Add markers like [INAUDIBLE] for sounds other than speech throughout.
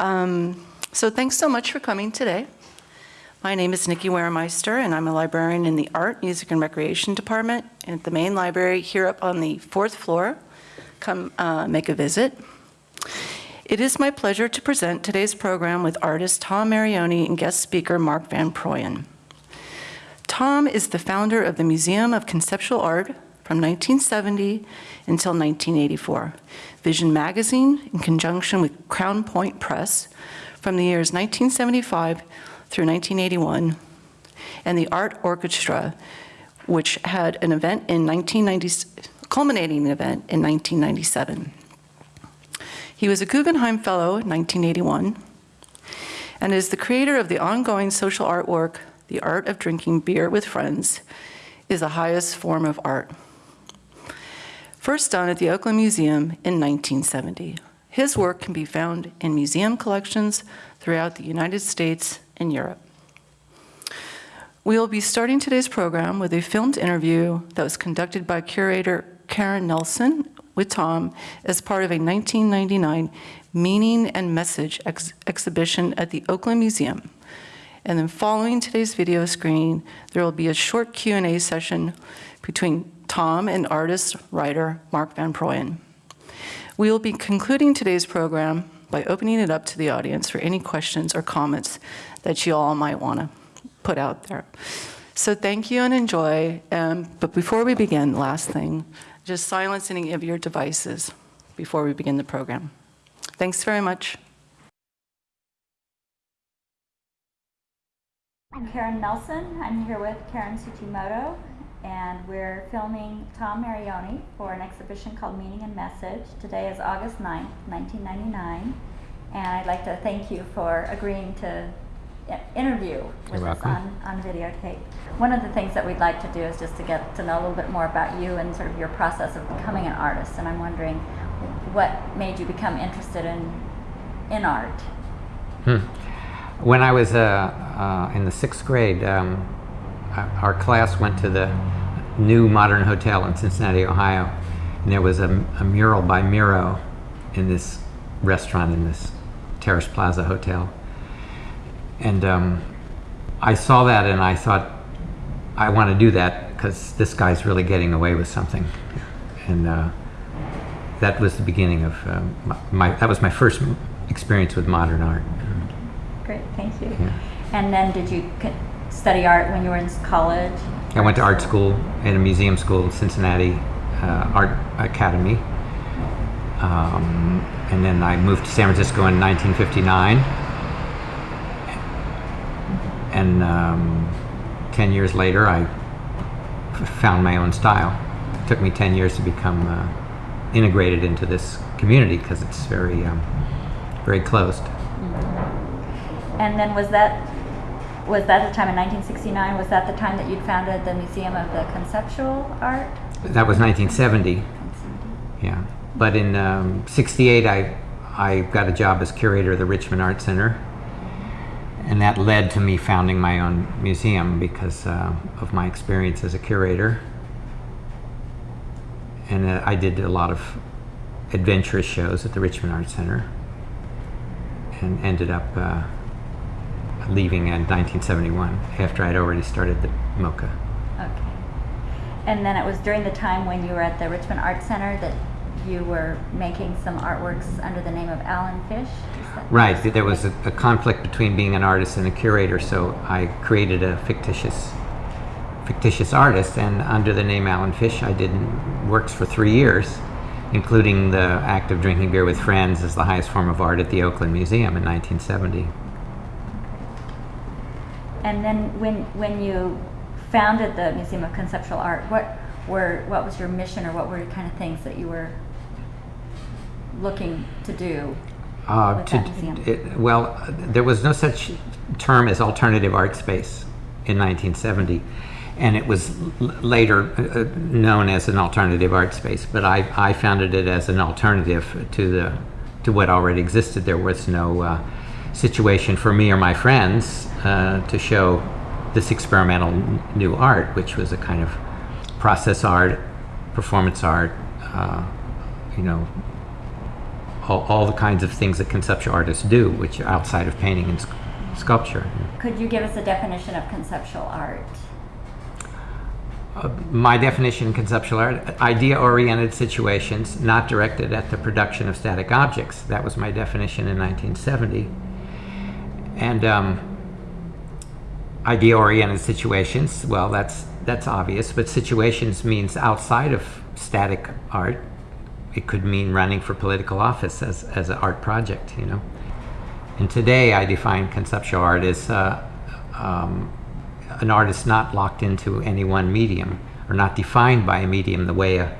Um, So thanks so much for coming today. My name is Nikki Waremeister, and I'm a librarian in the Art, Music, and Recreation Department at the main library here up on the fourth floor. Come uh, make a visit. It is my pleasure to present today's program with artist Tom Marioni and guest speaker Mark Van Proyen. Tom is the founder of the Museum of Conceptual Art from 1970 until 1984, Vision Magazine in conjunction with Crown Point Press from the years 1975 through 1981, and the Art Orchestra, which had an event in 1990, culminating event in 1997. He was a Guggenheim Fellow in 1981 and is the creator of the ongoing social artwork, The Art of Drinking Beer with Friends is the highest form of art. First done at the Oakland Museum in 1970. His work can be found in museum collections throughout the United States and Europe. We will be starting today's program with a filmed interview that was conducted by curator Karen Nelson with Tom as part of a 1999 Meaning and Message ex exhibition at the Oakland Museum. And then following today's video screening, there will be a short Q&A session between Tom and artist, writer Mark Van Proyen. We will be concluding today's program by opening it up to the audience for any questions or comments that you all might want to put out there. So thank you and enjoy. Um, but before we begin, last thing, just silence any of your devices before we begin the program. Thanks very much. I'm Karen Nelson. I'm here with Karen Tsujimoto, and we're filming Tom Marioni for an exhibition called Meaning and Message. Today is August 9th, 1999, and I'd like to thank you for agreeing to interview with us on, on videotape. One of the things that we'd like to do is just to get to know a little bit more about you and sort of your process of becoming an artist. And I'm wondering what made you become interested in in art. Hmm. When I was uh, uh, in the sixth grade, um, our our class went to the new modern hotel in Cincinnati, Ohio, and there was a, a mural by Miro in this restaurant in this Terrace Plaza hotel. And um, I saw that and I thought, I want to do that because this guy's really getting away with something. And uh, that was the beginning of um, my, my, that was my first experience with modern art. Great, thank you. Yeah. And then did you study art when you were in college? I went to art school at a museum school, Cincinnati uh, Art Academy. Um, and then I moved to San Francisco in 1959. And um, 10 years later, I found my own style. It took me 10 years to become uh, integrated into this community because it's very, um, very closed. And then was that was that the time in 1969? Was that the time that you'd founded the Museum of the Conceptual Art? That was 1970. Yeah, but in um, '68, I I got a job as curator of the Richmond Art Center, and that led to me founding my own museum because uh, of my experience as a curator. And uh, I did a lot of adventurous shows at the Richmond Art Center, and ended up uh, leaving in 1971 after I'd already started the MoCA. Okay. And then it was during the time when you were at the Richmond Art Center that you were making some artworks under the name of Alan Fish. Right, th- there was a, a conflict between being an artist and a curator, so I created a fictitious fictitious artist, and under the name Alan Fish, I did works for three years, including the act of drinking beer with friends as the highest form of art at the Oakland Museum in 1970. And then when when you founded the Museum of Conceptual Art, what were what was your mission or what were the kind of things that you were looking to do? Uh, to, it, well, there was no such term as alternative art space in 1970, and it was l- later uh, uh, known as an alternative art space. But I, I founded it as an alternative to the to what already existed. There was no uh, situation for me or my friends uh, to show this experimental new art, which was a kind of process art, performance art, uh, you know, all, all the kinds of things that conceptual artists do, which are outside of painting and sc- sculpture. Could you give us a definition of conceptual art? Uh, my definition in conceptual art idea-oriented situations not directed at the production of static objects that was my definition in 1970 and um, idea-oriented situations well that's that's obvious but situations means outside of static art it could mean running for political office as, as an art project you know and today i define conceptual art as uh, um, an artist not locked into any one medium or not defined by a medium the way a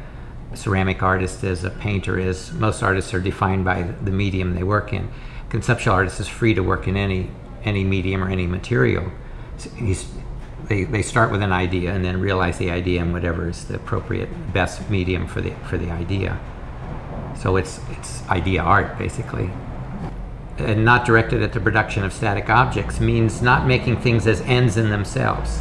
ceramic artist is, a painter is. Most artists are defined by the medium they work in. Conceptual artist is free to work in any any medium or any material. They, they start with an idea and then realize the idea in whatever is the appropriate best medium for the for the idea. So it's it's idea art basically and not directed at the production of static objects means not making things as ends in themselves.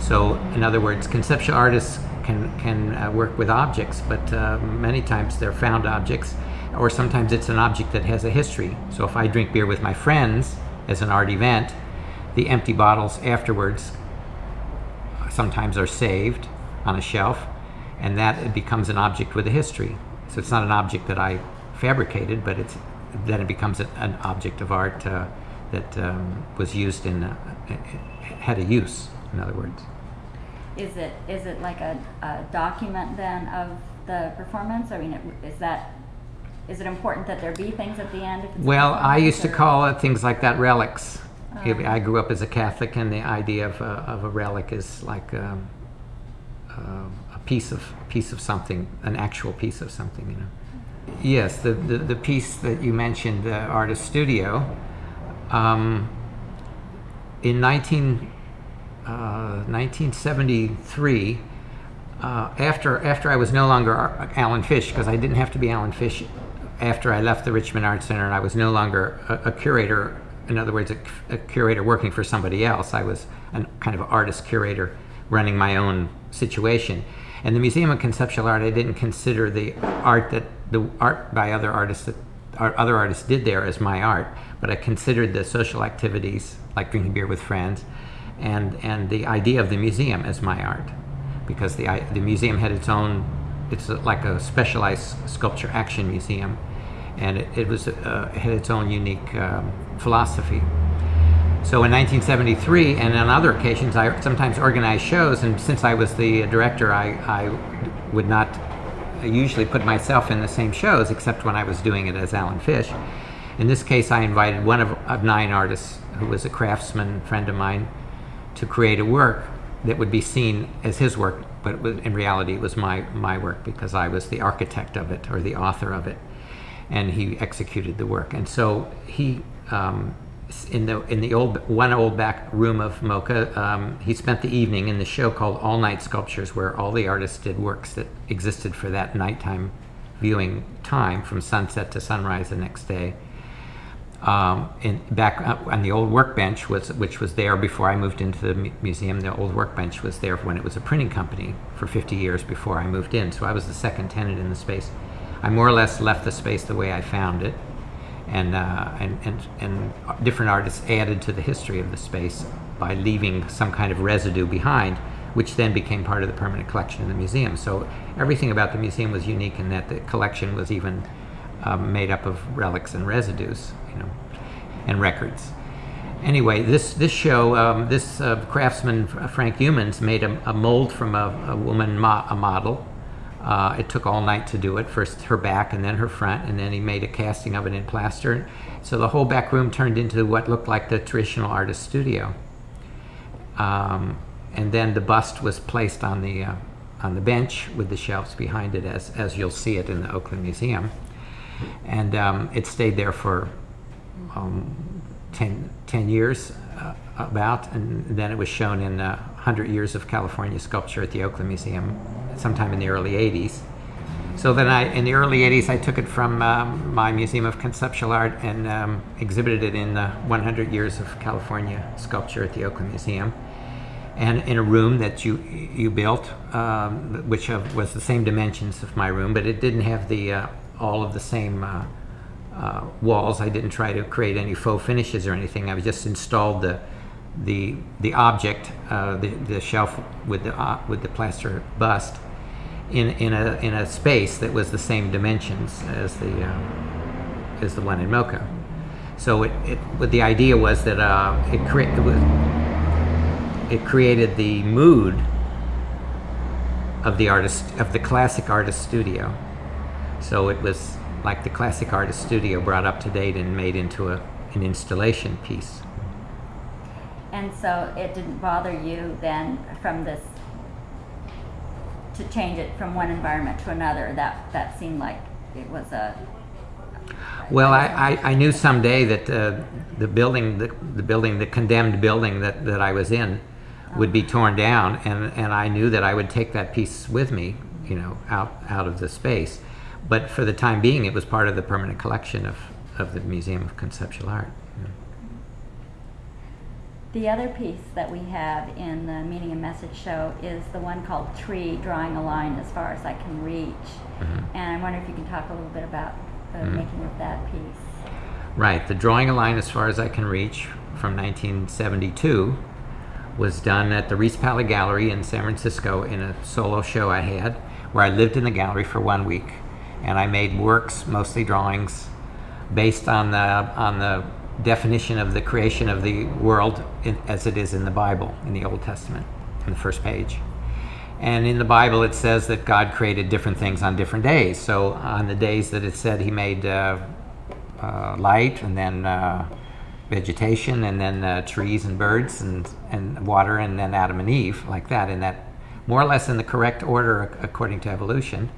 So, in other words, conceptual artists can, can uh, work with objects, but uh, many times they're found objects, or sometimes it's an object that has a history. So, if I drink beer with my friends as an art event, the empty bottles afterwards sometimes are saved on a shelf, and that it becomes an object with a history. So, it's not an object that I fabricated, but it's then it becomes an object of art uh, that um, was used in, uh, had a use, in other words. Is it is it like a, a document then of the performance? I mean, it, is that is it important that there be things at the end? A Well, I used to call it things like that relics. Oh. I grew up as a Catholic, and the idea of a, of a relic is like um, uh, a piece of piece of something, an actual piece of something, you know. Yes, the, the, the piece that you mentioned, the Artist Studio, um, in 19, uh, 1973, uh, after, after I was no longer Alan Fish, because I didn't have to be Alan Fish after I left the Richmond Art Center, and I was no longer a, a curator, in other words, a, a curator working for somebody else. I was a kind of artist curator running my own situation. And the Museum of Conceptual Art, I didn't consider the art that the art by other artists that other artists did there as my art, but I considered the social activities like drinking beer with friends, and and the idea of the museum as my art, because the the museum had its own, it's like a specialized sculpture action museum, and it, it was uh, had its own unique um, philosophy. So in 1973, and on other occasions, I sometimes organized shows, and since I was the director, I, I would not usually put myself in the same shows, except when I was doing it as Alan Fish. In this case, I invited one of, of nine artists, who was a craftsman friend of mine, to create a work that would be seen as his work, but in reality, it was my, my work because I was the architect of it or the author of it and he executed the work. And so he, um, in the in the old one old back room of MoCA, um, he spent the evening in the show called All Night Sculptures, where all the artists did works that existed for that nighttime viewing time, from sunset to sunrise the next day. Um, and back uh, on the old workbench was which was there before I moved into the mu- museum. The old workbench was there when it was a printing company for 50 years before I moved in. So I was the second tenant in the space. I more or less left the space the way I found it, and uh, and, and and different artists added to the history of the space by leaving some kind of residue behind, which then became part of the permanent collection in the museum. So everything about the museum was unique in that the collection was even um, made up of relics and residues, you know, and records. Anyway, this this show, um, this uh, craftsman Frank Humans made a, a mold from a, a woman, mo- a model. Uh, it took all night to do it. First her back, and then her front, and then he made a casting of it in plaster. So the whole back room turned into what looked like the traditional artist studio. Um, and then the bust was placed on the uh, on the bench with the shelves behind it, as as you'll see it in the Oakland Museum. And um, it stayed there for um, 10, 10 years uh, about, and then it was shown in uh, 100 Years of California Sculpture at the Oakland Museum sometime in the early 80s. So then I, in the early 80s, I took it from um, my Museum of Conceptual Art and um, exhibited it in the 100 Years of California Sculpture at the Oakland Museum. And in a room that you you built, um, which was the same dimensions of my room, but it didn't have the uh, all of the same uh, walls. I didn't try to create any faux finishes or anything. I just installed the the the object, uh, the the shelf with the uh, with the plaster bust, in in a in a space that was the same dimensions as the uh, as the one in MoCA. So it, it what the idea was that uh, it it was it created the mood of the artist of the classic artist studio. So it was like the classic artist studio brought up to date and made into a, an installation piece. And so it didn't bother you then from this to change it from one environment to another. That that seemed like it was a Well, I, I, I knew someday that uh, the building, the, the building, the condemned building that, that I was in would be torn down, and, and I knew that I would take that piece with me, you know, out, out of the space. But for the time being, it was part of the permanent collection of, of the Museum of Conceptual Art. The other piece that we have in the meaning and message show is the one called Tree, drawing a line as far as I can reach. Mhm. And I wonder if you can talk a little bit about the Mhm. making of that piece. Right, the drawing a line as far as I can reach from 1972 was done at the Reese Palley Gallery in San Francisco in a solo show I had where I lived in the gallery for one week and I made works, mostly drawings, based on the, on the definition of the creation of the world in, as it is in the Bible, in the Old Testament, in the first page. And in the Bible, it says that God created different things on different days. So on the days that it said He made uh, uh, light, and then uh, vegetation, and then uh, trees and birds, and and water, and then Adam and Eve, like that, in that more or less in the correct order according to evolution.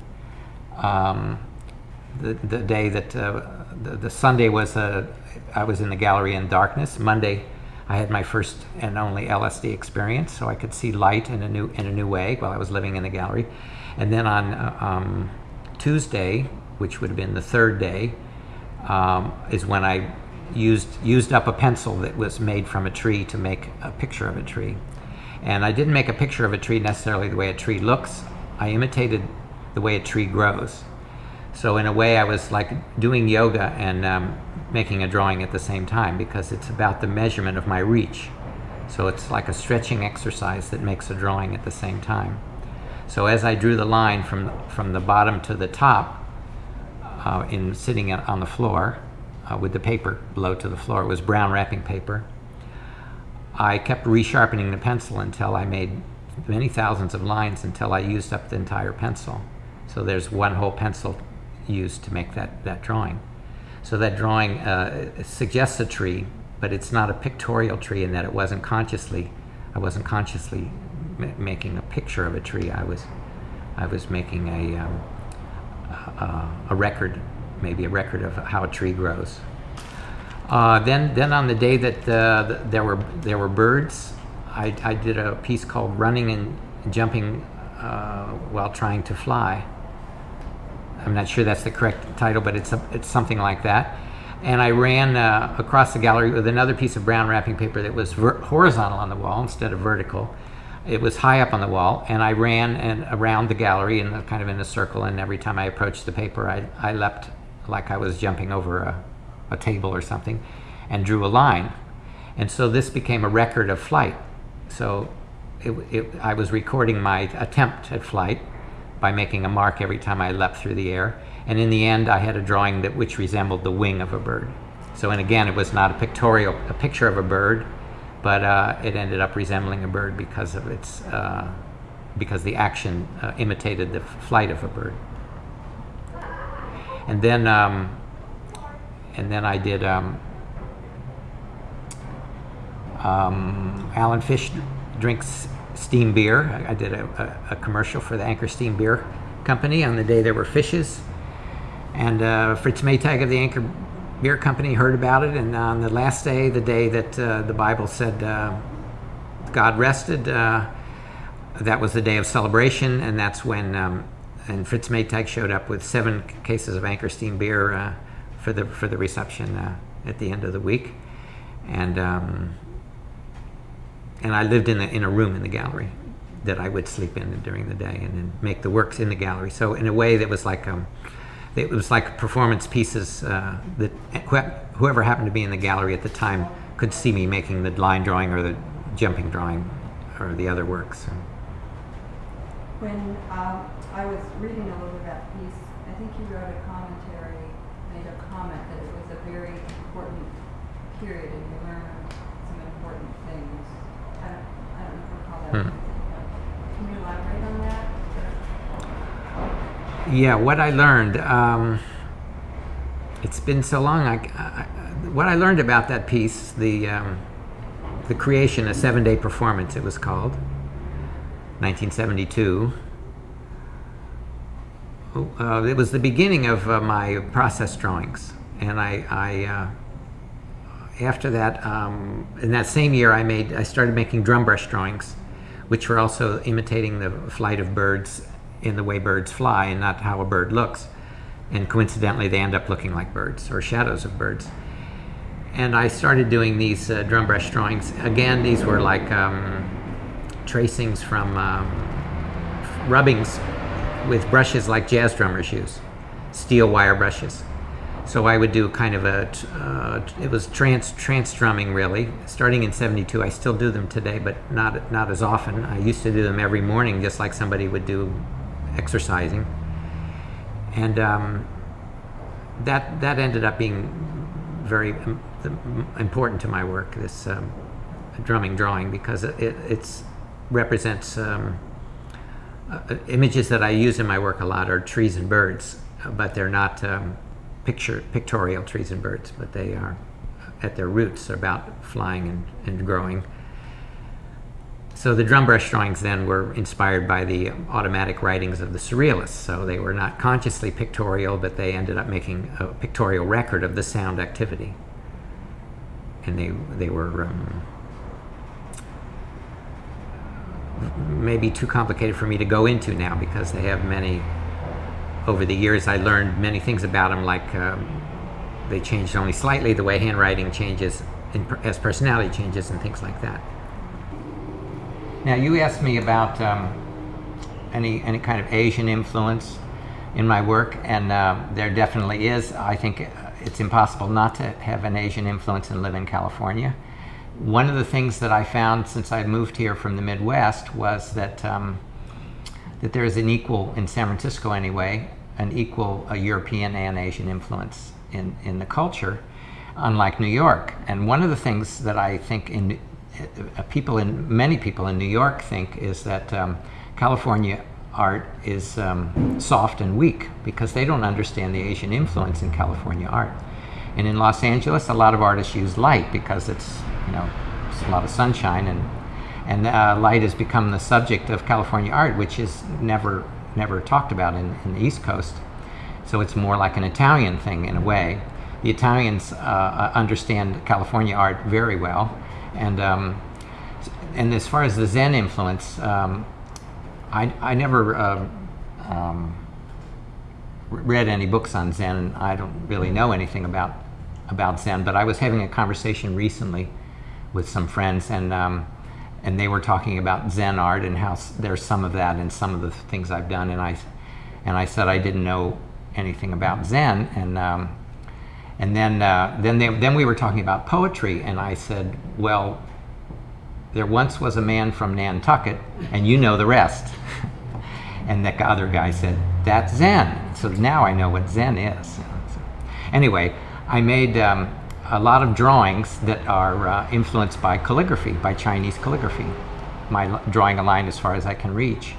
Um, the, the day that uh, the, the Sunday was uh, I was in the gallery in darkness. Monday, I had my first and only LSD experience, so I could see light in a new in a new way while I was living in the gallery. And then on uh, um, Tuesday, which would have been the third day, um, is when I used used up a pencil that was made from a tree to make a picture of a tree. And I didn't make a picture of a tree necessarily the way a tree looks. I imitated the way a tree grows. So in a way, I was like doing yoga and um, making a drawing at the same time because it's about the measurement of my reach. So it's like a stretching exercise that makes a drawing at the same time. So as I drew the line from from the bottom to the top, uh, in sitting on the floor uh, with the paper below to the floor, it was brown wrapping paper. I kept resharpening the pencil until I made many thousands of lines until I used up the entire pencil. So there's one whole pencil used to make that, that drawing. So that drawing uh, suggests a tree, but it's not a pictorial tree in that it wasn't consciously, I wasn't consciously ma- making a picture of a tree. I was, I was making a, um, a, a record, maybe a record of how a tree grows. Uh, then, then on the day that uh, th- there were there were birds, I, I did a piece called "Running and Jumping uh, While Trying to Fly." I'm not sure that's the correct title, but it's a, it's something like that. And I ran uh, across the gallery with another piece of brown wrapping paper that was horizontal on the wall instead of vertical. It was high up on the wall, and I ran and around the gallery in a, kind of in a circle. And every time I approached the paper, I, I leapt like I was jumping over a, a table or something, and drew a line. And so this became a record of flight. So it, it, I was recording my attempt at flight by making a mark every time I leapt through the air. And in the end, I had a drawing that which resembled the wing of a bird. So, and again, it was not a pictorial, a picture of a bird, but uh, it ended up resembling a bird because of its, uh, because the action uh, imitated the flight of a bird. And then, um, and then I did um, um, Alan Fish drinks steam beer. I, I did a, a, a commercial for the Anchor Steam Beer Company on the day there were fishes. And uh, Fritz Maytag of the Anchor Beer Company heard about it. And on the last day, the day that uh, the Bible said uh, God rested, uh, that was the day of celebration. And that's when um, and Fritz Maytag showed up with seven cases of Anchor Steam beer uh, for the for the reception at the end of the week. And um, and I lived in a, in a room in the gallery that I would sleep in during the day and then make the works in the gallery. So in a way that was like um, it was like performance pieces uh, that wh- whoever happened to be in the gallery at the time could see me making the line drawing or the jumping drawing or the other works. When um, I was reading a little bit about the piece, I think you wrote a commentary, made a comment that it was a very important period and you learned some important things. I don't, I don't recall that. Hmm. That? Yeah, what I learned. Um, it's been so long. I, I, what I learned about that piece, the um, the creation, a seven-day performance, it was called, 1972. Uh, it was the beginning of uh, my process drawings, and I, I uh, after that, um, in that same year, I made I started making drum brush drawings, which were also imitating the flight of birds in the way birds fly and not how a bird looks. And coincidentally, they end up looking like birds or shadows of birds. And I started doing these uh, drum brush drawings. Again, these were like um, tracings from um, rubbings with brushes like jazz drummers use, steel wire brushes. So I would do kind of a, uh, it was trance, trance drumming really. Starting in 72, I still do them today, but not, not as often. I used to do them every morning just like somebody would do exercising. And um, that, that ended up being very um, important to my work, this um, drumming drawing, because it, it it's, represents um, uh, images that I use in my work a lot are trees and birds, uh, but they're not um, picture pictorial trees and birds, but they are at their roots about flying and, and growing. So the drum brush drawings then were inspired by the automatic writings of the surrealists. So they were not consciously pictorial, but they ended up making a pictorial record of the sound activity. And they they were um, maybe too complicated for me to go into now because they have many. Over the years, I learned many things about them, like um, they changed only slightly the way handwriting changes as personality changes and things like that. Now, you asked me about um, any any kind of Asian influence in my work, and uh, there definitely is. I think it's impossible not to have an Asian influence and live in California. One of the things that I found since I moved here from the Midwest was that um, that there is an equal in San Francisco anyway, an equal European and Asian influence in in the culture, unlike New York. And one of the things that I think in uh, people in many people in New York think is that um, California art is um, soft and weak because they don't understand the Asian influence in California art. And in Los Angeles, a lot of artists use light because it's you know it's a lot of sunshine and and uh, light has become the subject of California art, which is never never talked about in, in the East Coast. So it's more like an Italian thing in a way. The Italians uh, understand California art very well, and um, and as far as the Zen influence, um, I I never uh, um, read any books on Zen, and I don't really know anything about about Zen. But I was having a conversation recently with some friends, and um, and they were talking about Zen art and how there's some of that in some of the things I've done, and I and I said I didn't know anything about Zen, and um, and then uh, then they, then we were talking about poetry, and I said, well, there once was a man from Nantucket, and you know the rest. [LAUGHS] and the other guy said, that's Zen. So now I know what Zen is. So, anyway, I made um, a lot of drawings that are uh, influenced by calligraphy, by Chinese calligraphy. My drawing a line as far as I can reach.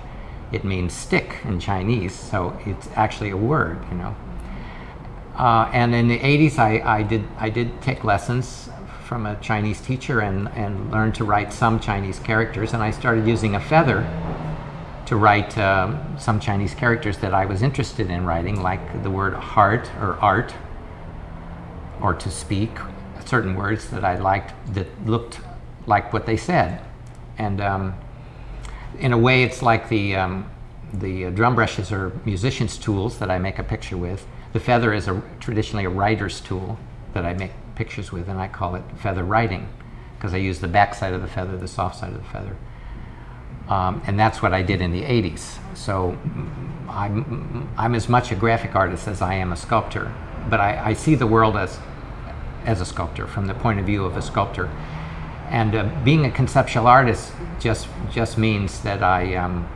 It means stick in Chinese, so it's actually a word, you know. Uh, and in the 80s, I, I, did, I did take lessons from a Chinese teacher and, and learned to write some Chinese characters. And I started using a feather to write um, some Chinese characters that I was interested in writing, like the word heart or art, or to speak, certain words that I liked that looked like what they said. And um, in a way, it's like the, um, the drum brushes are musicians' tools that I make a picture with. The feather is a, traditionally a writer's tool that I make pictures with, and I call it feather writing because I use the back side of the feather, the soft side of the feather. Um, and that's what I did in the 80s. So I'm, I'm as much a graphic artist as I am a sculptor, but I, I see the world as, as a sculptor from the point of view of a sculptor. And uh, being a conceptual artist just, just means that I, um,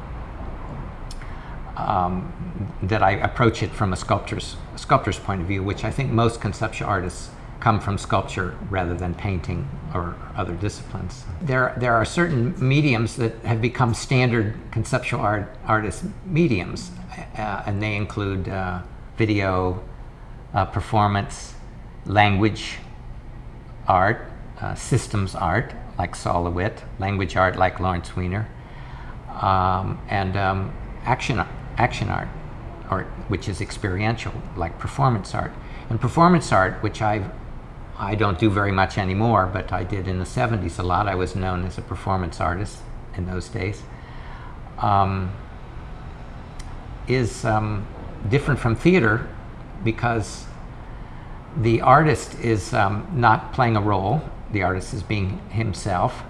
um, that I approach it from a sculptor's, sculptor's point of view, which I think most conceptual artists come from sculpture rather than painting or other disciplines. There, there are certain mediums that have become standard conceptual art artist mediums, uh, and they include uh, video, uh, performance, language, art, uh, systems art like Sol LeWitt, language art like Lawrence Weiner, um, and um, action action art, art which is experiential like performance art. And performance art, which I I don't do very much anymore, but I did in the 70s a lot. I was known as a performance artist in those days. Um, is um, different from theater because the artist is um, not playing a role. The artist is being himself.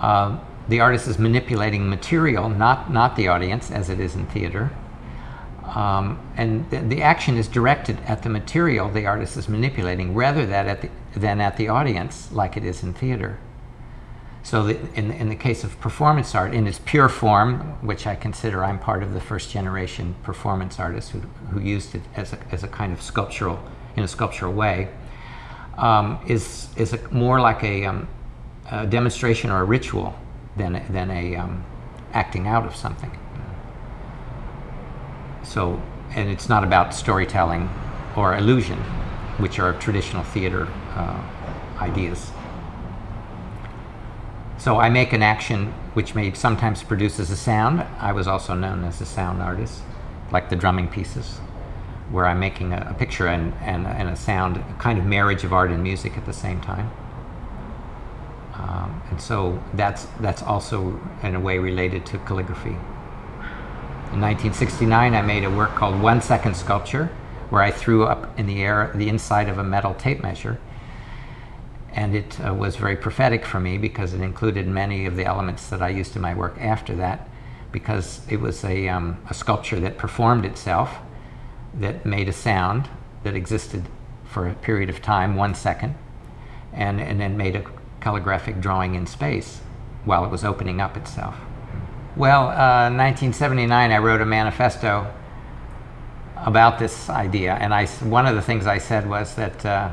Uh, the artist is manipulating material, not, not the audience, as it is in theater. Um, and th the action is directed at the material the artist is manipulating rather than at the, than at the audience, like it is in theater. So the, in, in the case of performance art, in its pure form, which I consider I'm part of the first generation performance artists who, who used it as a, as a kind of sculptural, in a sculptural way, um, is, is a, more like a, um, a, demonstration or a ritual than, than a um, acting out of something. So, and it's not about storytelling or illusion, which are traditional theater uh, ideas. So I make an action which may sometimes produces a sound. I was also known as a sound artist, like the drumming pieces, where I'm making a, a picture and, and, and, a sound, a kind of marriage of art and music at the same time. Um, and so that's, that's also in a way related to calligraphy. In 1969, I made a work called One Second Sculpture, where I threw up in the air the inside of a metal tape measure and it uh, was very prophetic for me because it included many of the elements that I used in my work after that because it was a, um, a sculpture that performed itself, that made a sound that existed for a period of time, one second, and, and then made a calligraphic drawing in space while it was opening up itself. Well, uh, 1979, I wrote a manifesto about this idea, and I, one of the things I said was that uh,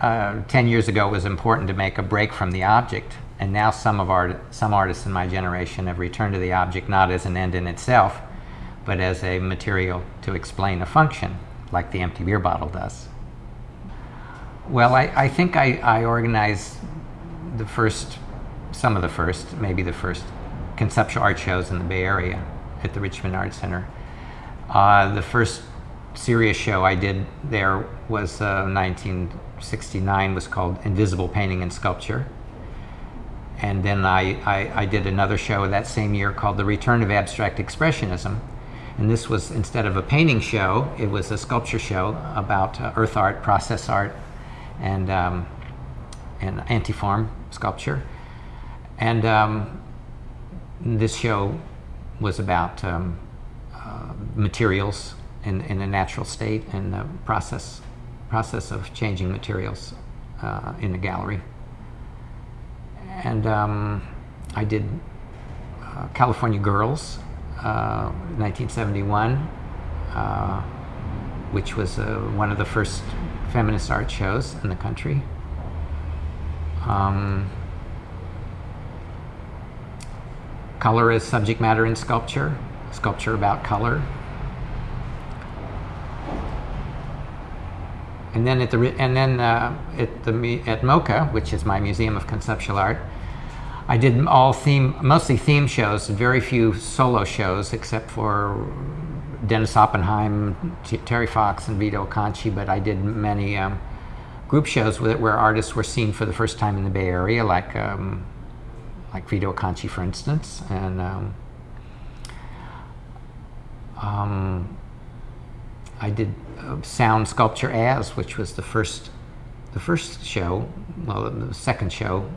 uh, 10 years ago it was important to make a break from the object and now some of art, some artists in my generation have returned to the object not as an end in itself but as a material to explain a function like the empty beer bottle does. Well, I, I think I, I organized the first, some of the first, maybe the first conceptual art shows in the Bay Area at the Richmond Art Center. Uh, the first serious show I did there was uh, 1969, was called Invisible Painting and Sculpture. And then I, I, I, did another show that same year called The Return of Abstract Expressionism. And this was, instead of a painting show, it was a sculpture show about uh, earth art, process art, and, um, and antiform sculpture. And um, this show was about um, uh, materials in, in a natural state and the process, process of changing materials uh, in the gallery. And um, I did uh, California Girls, 1971, uh, uh, which was uh, one of the first feminist art shows in the country. Um, color as subject matter in sculpture, sculpture about color, And then at the and then uh, at the at MoCA, which is my Museum of Conceptual Art, I did all theme, mostly theme shows, very few solo shows, except for Dennis Oppenheim, Terry Fox, and Vito Acconci. But I did many um, group shows with it where artists were seen for the first time in the Bay Area, like um, like Vito Acconci, for instance, and. Um, um I did uh, sound sculpture as, which was the first, the first show, well, the second show,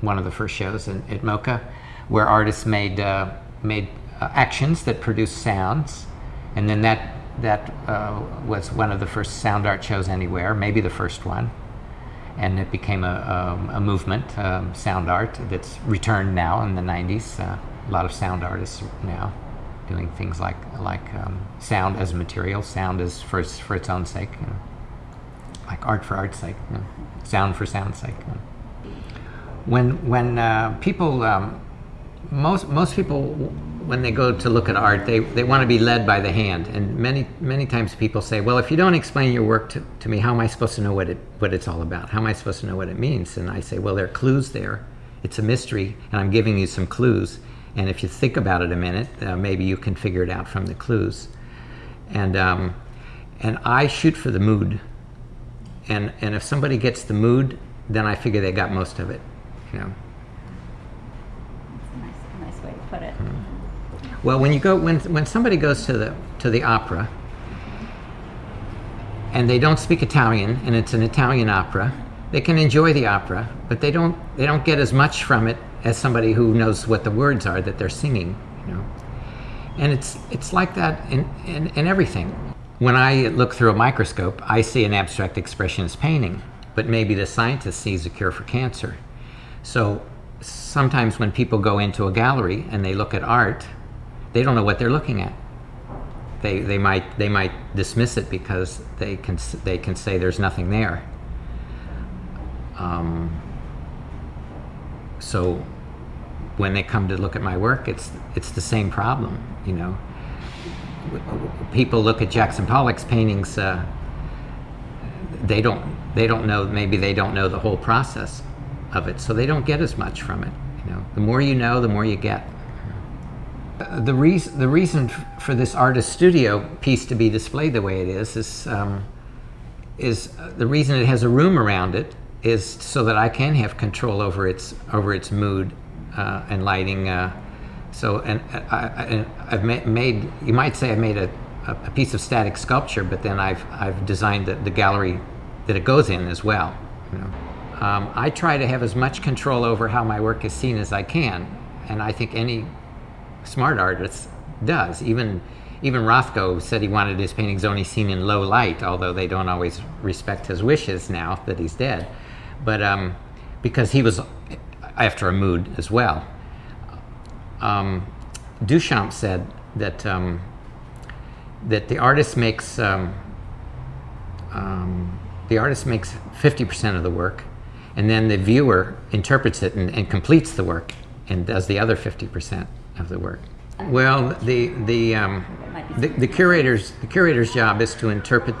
one of the first shows in, at MoCA, where artists made uh, made uh, actions that produced sounds, and then that that uh, was one of the first sound art shows anywhere, maybe the first one, and it became a, a, a movement, um, sound art, that's returned now in the 90s. Uh, a lot of sound artists now doing things like like um, sound as material, sound as for for its own sake, you know, like art for art's sake, you know, sound for sound's sake. you know. When when uh, people um, most most people when they go to look at art they, they want to be led by the hand. And many many times people say well if you don't explain your work to, to me how am i supposed to know what it what it's all about? How am i supposed to know what it means? And i say well there are clues there. It's a mystery and i'm giving you some clues and if you think about it a minute uh, maybe you can figure it out from the clues. And um, and i shoot for the mood. And and if somebody gets the mood then i figure they got most of it you know. That's a nice, nice way to put it. Well, when you go when when somebody goes to the to the opera and they don't speak Italian and it's an Italian opera, they can enjoy the opera, but they don't they don't get as much from it as somebody who knows what the words are that they're singing, you know. And it's it's like that in, in, in everything. When I look through a microscope, I see an abstract expressionist painting, but maybe the scientist sees a cure for cancer. So sometimes when people go into a gallery and they look at art, they don't know what they're looking at. They, they might they might dismiss it because they can they can say there's nothing there. Um, so when they come to look at my work, it's it's the same problem, you know. People look at Jackson Pollock's paintings. Uh, they don't they don't know maybe they don't know the whole process of it, so they don't get as much from it. You know, the more you know, the more you get. The reason the reason for this artist studio piece to be displayed the way it is is um, is uh, the reason it has a room around it is so that I can have control over its over its mood and lighting. Uh, so and uh, I, I've made you might say I made a, a a piece of static sculpture, but then I've I've designed the, the gallery that it goes in as well. You know, um, I try to have as much control over how my work is seen as I can, and I think any smart artist does. Even even Rothko said he wanted his paintings only seen in low light, although they don't always respect his wishes now that he's dead. But um, because he was after a mood as well. Um, Duchamp said that um, that the artist makes um, um, the artist makes 50% of the work, and then the viewer interprets it and, and completes the work and does the other 50% of the work. Well, the the, um, the the curator's the curator's job is to interpret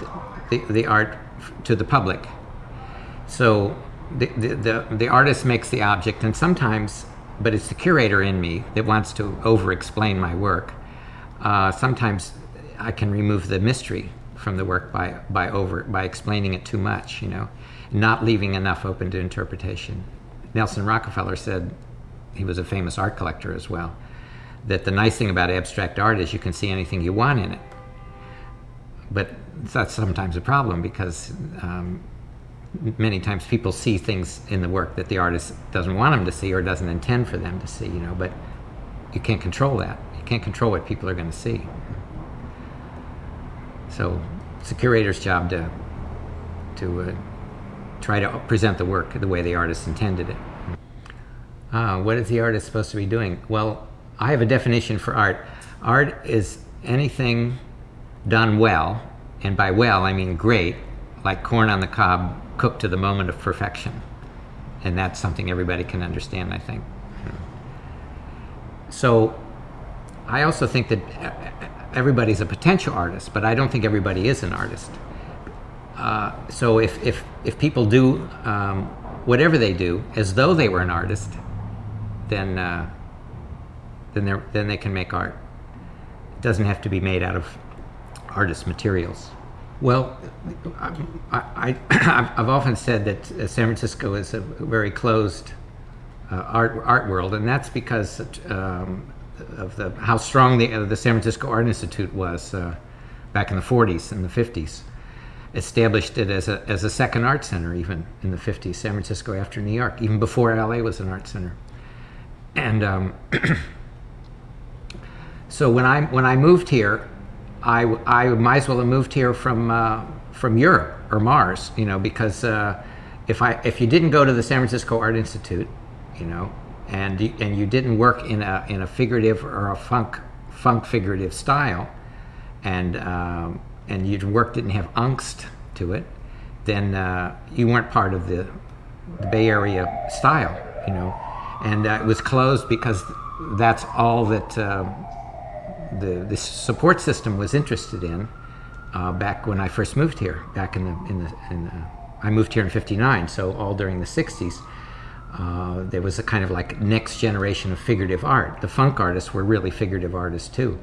the, the, art to the public. So the, the, the, artist makes the object, and sometimes, but it's the curator in me that wants to over explain my work. Uh, sometimes I can remove the mystery from the work by, by over by explaining it too much, you know, not leaving enough open to interpretation. Nelson Rockefeller said he was a famous art collector as well. That the nice thing about abstract art is you can see anything you want in it. But that's sometimes a problem because um, many times people see things in the work that the artist doesn't want them to see or doesn't intend for them to see, you know, but you can't control that. You can't control what people are going to see. So it's the curator's job to, to uh, try to present the work the way the artist intended it. Ah, what is the artist supposed to be doing? Well, I have a definition for art. Art is anything done well, and by well I mean great, like corn on the cob cooked to the moment of perfection. And that's something everybody can understand, I think. So I also think that everybody's a potential artist, but I don't think everybody is an artist. Uh, so if, if, if people do um, whatever they do as though they were an artist, then, uh, then, then they can make art. It doesn't have to be made out of artist materials. Well, I, I've often said that uh, San Francisco is a very closed uh, art, art world, and that's because um, of the, how strong the, uh, the San Francisco Art Institute was uh, back in the 40s and the 50s. Established it as a, as a second art center, even in the 50s, San Francisco after New York, even before LA was an art center. And um, [CLEARS THROAT] so when I when I moved here, I, I might as well have moved here from uh, from Europe or Mars, you know, because uh, if I if you didn't go to the San Francisco Art Institute, you know, and and you didn't work in a in a figurative or a funk funk figurative style, and um, and your work didn't have angst to it, then uh, you weren't part of the, the Bay Area style, you know, and uh, it was closed because that's all that uh, the the support system was interested in uh, back when I first moved here, back in the in the, in the I moved here in '59, so all during the '60s. Uh, there was a kind of like next generation of figurative art. The funk artists were really figurative artists too.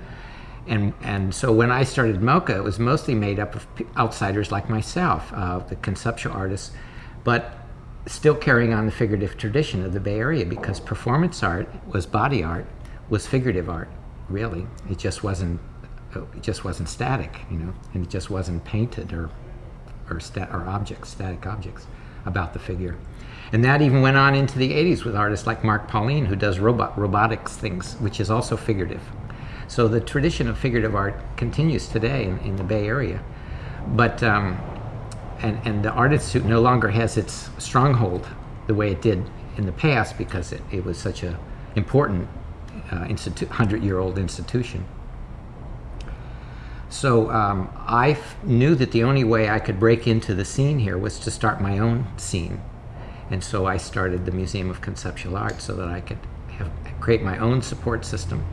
And, and so when I started MoCA, it was mostly made up of outsiders like myself, uh, the conceptual artists, but still carrying on the figurative tradition of the Bay Area because performance art was body art, was figurative art, really. It just wasn't, it just wasn't static, you know, and it just wasn't painted or, or, sta- or objects, static objects about the figure. And that even went on into the 80s with artists like Mark Pauline, who does robot, robotics things, which is also figurative. So the tradition of figurative art continues today in, in the Bay Area. But, um, and, and the Art Institute no longer has its stronghold the way it did in the past because it, it was such a important 100-year-old institution. So um, I knew that the only way I could break into the scene here was to start my own scene. And so I started the Museum of Conceptual Art so that I could have, create my own support system.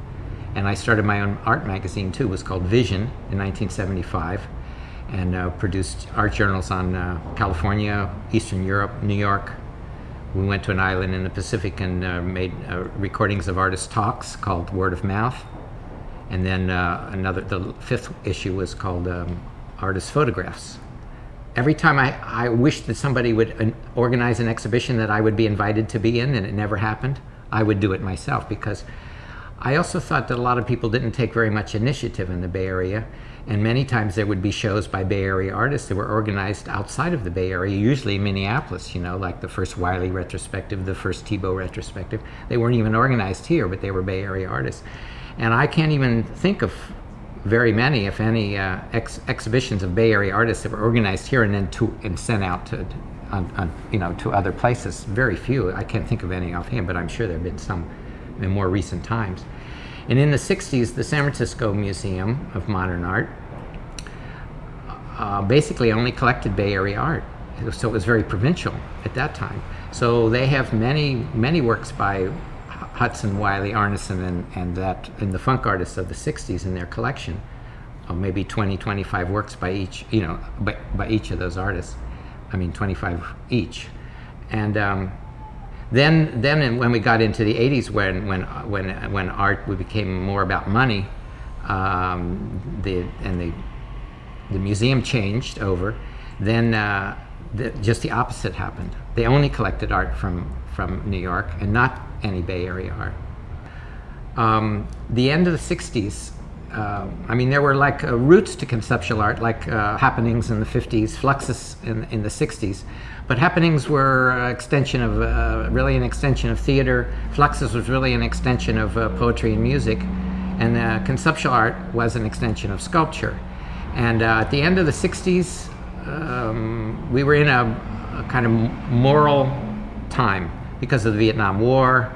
And I started my own art magazine too. It was called Vision in 1975 and uh, produced art journals on uh, California, Eastern Europe, New York. We went to an island in the Pacific and uh, made uh, recordings of artist talks called Word of Mouth. And then uh, another, the fifth issue was called um, Artist Photographs. Every time I, I wished that somebody would uh, organize an exhibition that I would be invited to be in, and it never happened, I would do it myself because I also thought that a lot of people didn't take very much initiative in the Bay Area, and many times there would be shows by Bay Area artists that were organized outside of the Bay Area, usually Minneapolis, you know, like the first Wiley retrospective, the first Thiebaud retrospective. They weren't even organized here, but they were Bay Area artists. And I can't even think of very many, if any, uh, ex- exhibitions of Bay Area artists that were organized here and then to and sent out to, on, on, you know, to other places. Very few. I can't think of any offhand, but I'm sure there have been some in more recent times. And in the 60s, the San Francisco Museum of Modern Art uh, basically only collected Bay Area art. So it was very provincial at that time. So they have many, many works by Hudson, Wiley, Arneson, and, and that, and the funk artists of the 60s in their collection. Or maybe 20, 25 works by each, you know, by, by each of those artists. I mean, 25 each. And um, then, then when we got into the 80s, when, when, when, when art we became more about money, um, the, and the, the museum changed over, then uh, the, just the opposite happened. They only collected art from, from New York and not any Bay Area art. Um, the end of the 60s, uh, I mean, there were like uh, roots to conceptual art, like uh, happenings in the 50s, fluxus in, in the 60s. But happenings were an extension of, uh, really an extension of theater. Fluxus was really an extension of uh, poetry and music. And uh, conceptual art was an extension of sculpture. And uh, at the end of the 60s, um, we were in a, a kind of moral time because of the Vietnam War,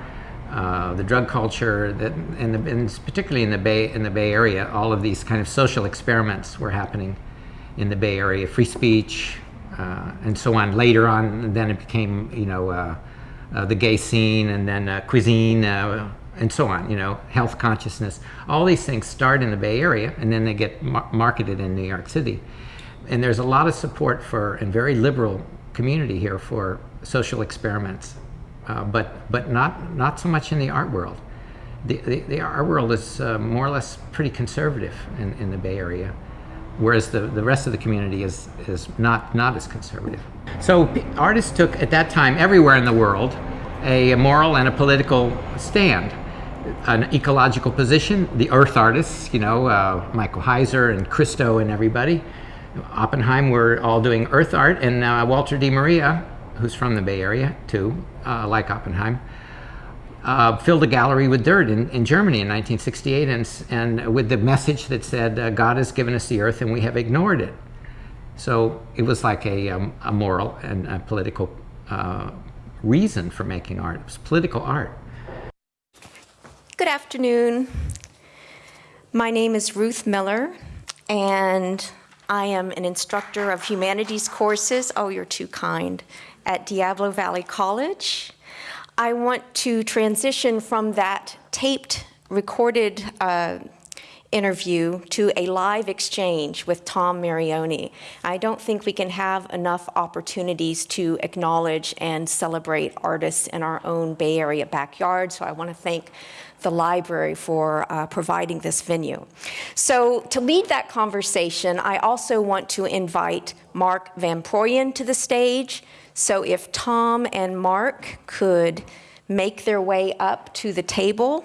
uh, the drug culture, that, and, the, and particularly in the Bay in the Bay Area, all of these kind of social experiments were happening in the Bay Area, free speech, uh, and so on. Later on, then it became you know uh, uh, the gay scene, and then uh, cuisine, uh, and so on. You know, health consciousness. All these things start in the Bay Area, and then they get mar- marketed in New York City. And there's a lot of support for and very liberal community here for social experiments uh, but but not not so much in the art world. The, the, the art world is uh, more or less pretty conservative in, in the Bay Area, whereas the, the rest of the community is is not not as conservative. So artists took at that time everywhere in the world a moral and a political stand. An ecological position, the earth artists, you know, uh, Michael Heizer and Christo and everybody. Oppenheim were all doing earth art, and uh, Walter De Maria, who's from the Bay Area too, uh, like Oppenheim, uh, filled a gallery with dirt in, in Germany in 1968 and, and with the message that said, uh, God has given us the earth and we have ignored it. So it was like a, um, a moral and a political uh, reason for making art. It was political art. Good afternoon. My name is Ruth Miller, and I am an instructor of humanities courses, oh, you're too kind, at Diablo Valley College. I want to transition from that taped, recorded uh, interview to a live exchange with Tom Marioni. I don't think we can have enough opportunities to acknowledge and celebrate artists in our own Bay Area backyard, so I want to thank the library for uh, providing this venue. So to lead that conversation, I also want to invite Mark Van Proyen to the stage. So if Tom and Mark could make their way up to the table.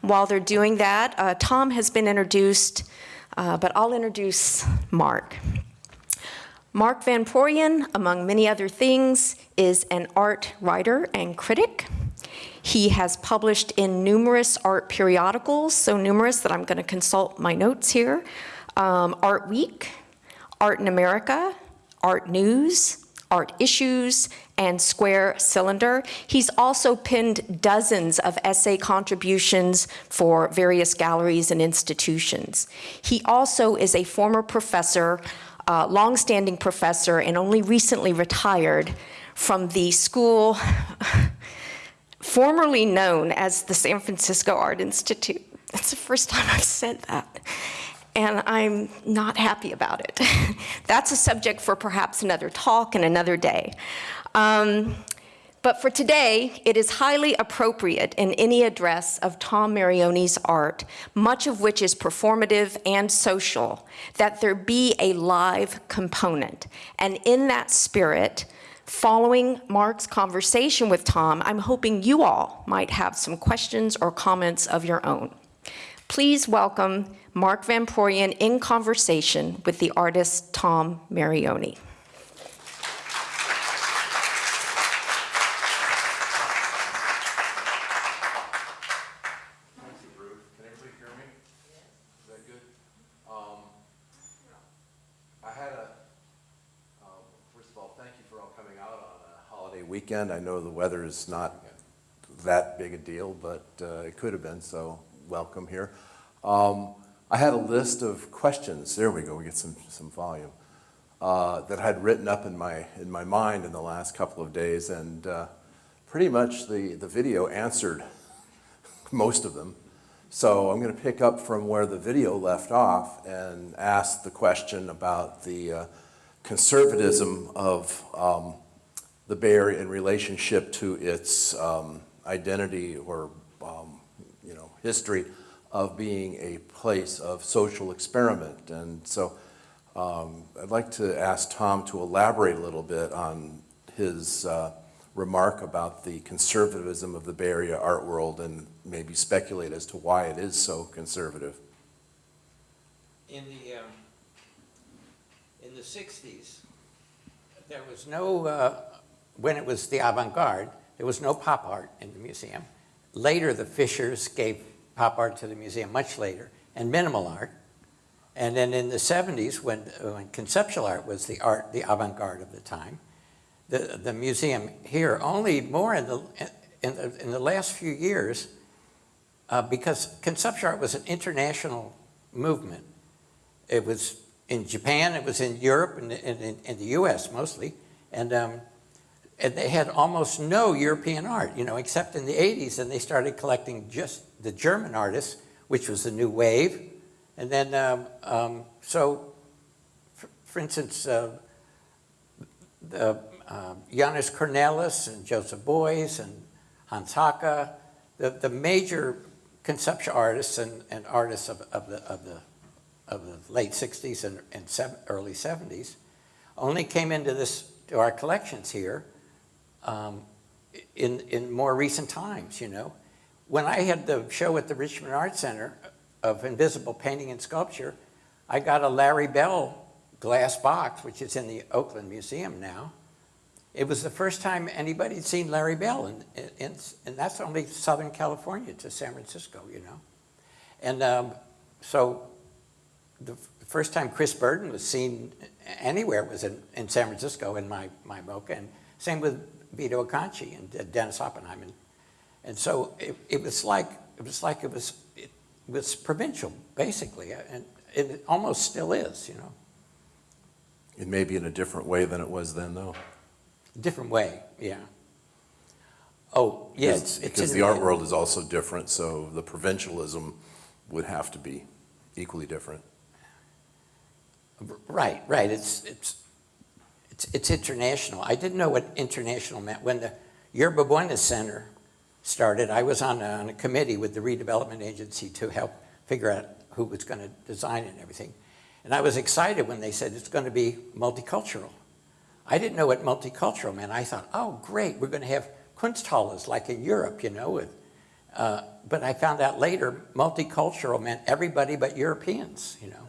While they're doing that, uh, Tom has been introduced, uh, but I'll introduce Mark. Mark Van Proyen, among many other things, is an art writer and critic. He has published in numerous art periodicals, so numerous that I'm going to consult my notes here. Um, art Week, Art in America, Art News, Art Issues, and Square Cylinder. He's also penned dozens of essay contributions for various galleries and institutions. He also is a former professor, uh, longstanding professor, and only recently retired from the school [LAUGHS] formerly known as the San Francisco Art Institute. That's the first time I've said that. And I'm not happy about it. [LAUGHS] That's a subject for perhaps another talk and another day. Um, but for today, it is highly appropriate in any address of Tom Marioni's art, much of which is performative and social, that there be a live component. And in that spirit, following Mark's conversation with Tom, I'm hoping you all might have some questions or comments of your own. Please welcome Mark Van Proyen in conversation with the artist Tom Marioni. Thank you, Ruth. Can everybody hear me? Is that good? Um, I had a, um, first of all, thank you for all coming out on a holiday weekend. I know the weather is not that big a deal, but uh, it could have been, so welcome here. Um, I had a list of questions, there we go, we get some, some volume, uh, that I'd written up in my, in my mind in the last couple of days, and uh, pretty much the, the video answered [LAUGHS] most of them. So I'm going to pick up from where the video left off and ask the question about the uh, conservatism of um, the Bay Area in relationship to its um, identity or, um, you know, history of being a place of social experiment. And so um, I'd like to ask Tom to elaborate a little bit on his uh, remark about the conservatism of the Bay Area art world and maybe speculate as to why it is so conservative. In the, um, in the 60s, there was no, uh, when it was the avant-garde, there was no pop art in the museum. Later, the Fishers gave pop art to the museum, much later, and minimal art. And then in the 70s, when, when conceptual art was the art, the avant-garde of the time, the, the museum here only more in the, in the, in the last few years, uh, because conceptual art was an international movement. It was in Japan, it was in Europe, and in, in, in, the US mostly, and, um, and they had almost no European art, you know, except in the 80s, and they started collecting just the German artists, which was the new wave, and then, um, um, so, for, for instance, uh, the uh, Jannis Kounellis and Joseph Beuys and Hans Haacke, the, the major conceptual artists and, and artists of, of, the, of, the, of the late 60s and, and seven, early 70s only came into this, to our collections here um, in, in more recent times, you know. When I had the show at the Richmond Art Center of Invisible Painting and Sculpture, I got a Larry Bell glass box, which is in the Oakland Museum now. it was the first time anybody had seen Larry Bell, and, and, that's only Southern California to San Francisco, you know. And um, so the first time Chris Burden was seen anywhere was in, in San Francisco in my, my and same with Vito Acconci and Dennis Oppenheim. And, and so it, it was like it was like it was it was provincial basically, and it almost still is, you know, It may be in a different way than it was then, though. different way, yeah. Oh, yeah, Because- it's, it's Because the art world is also different, so the provincialism would have to be equally different. Right, right. It's, it's, it's, it's international. I didn't know what international meant. When the Yerba Buena Center started, I was on a, on a committee with the redevelopment agency to help figure out who was going to design it and everything. And I was excited when they said it's going to be multicultural. I didn't know what multicultural meant. I thought, oh, great, we're going to have Kunsthalles like in Europe, you know. With, uh, but I found out later, multicultural meant everybody but Europeans, you know.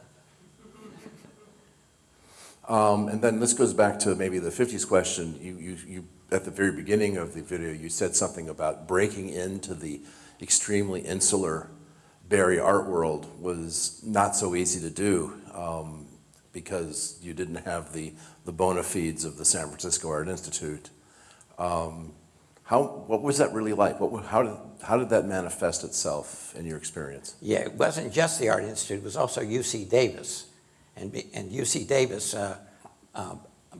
Um, and then this goes back to maybe the fifties question. You, you, you, at the very beginning of the video, you said something about breaking into the extremely insular Bay Area art world was not so easy to do, um, because you didn't have the, the bona fides of the San Francisco Art Institute. Um, how, what was that really like? What, how did, how did that manifest itself in your experience? Yeah, it wasn't just the Art Institute, it was also UC Davis. And, and UC Davis, uh, uh,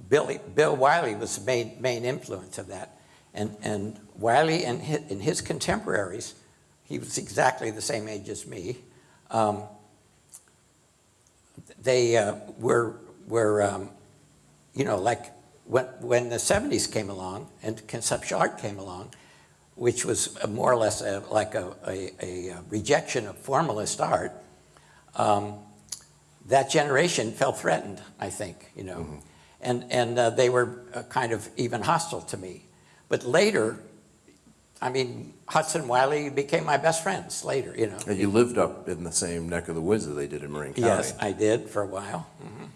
Billy, Bill Wiley was the main, main influence of that. And, and Wiley and his, and his contemporaries, he was exactly the same age as me, um, they uh, were, were um, you know, like when, when the 70s came along and conceptual art came along, which was more or less a, like a, a, a rejection of formalist art, um, that generation felt threatened, I think, you know. And, and uh, they were uh, kind of even hostile to me. But later, I mean, Hudson Wiley became my best friends later, you know. And you lived up in the same neck of the woods that they did in Marin County. Yes, I did for a while. Mhm.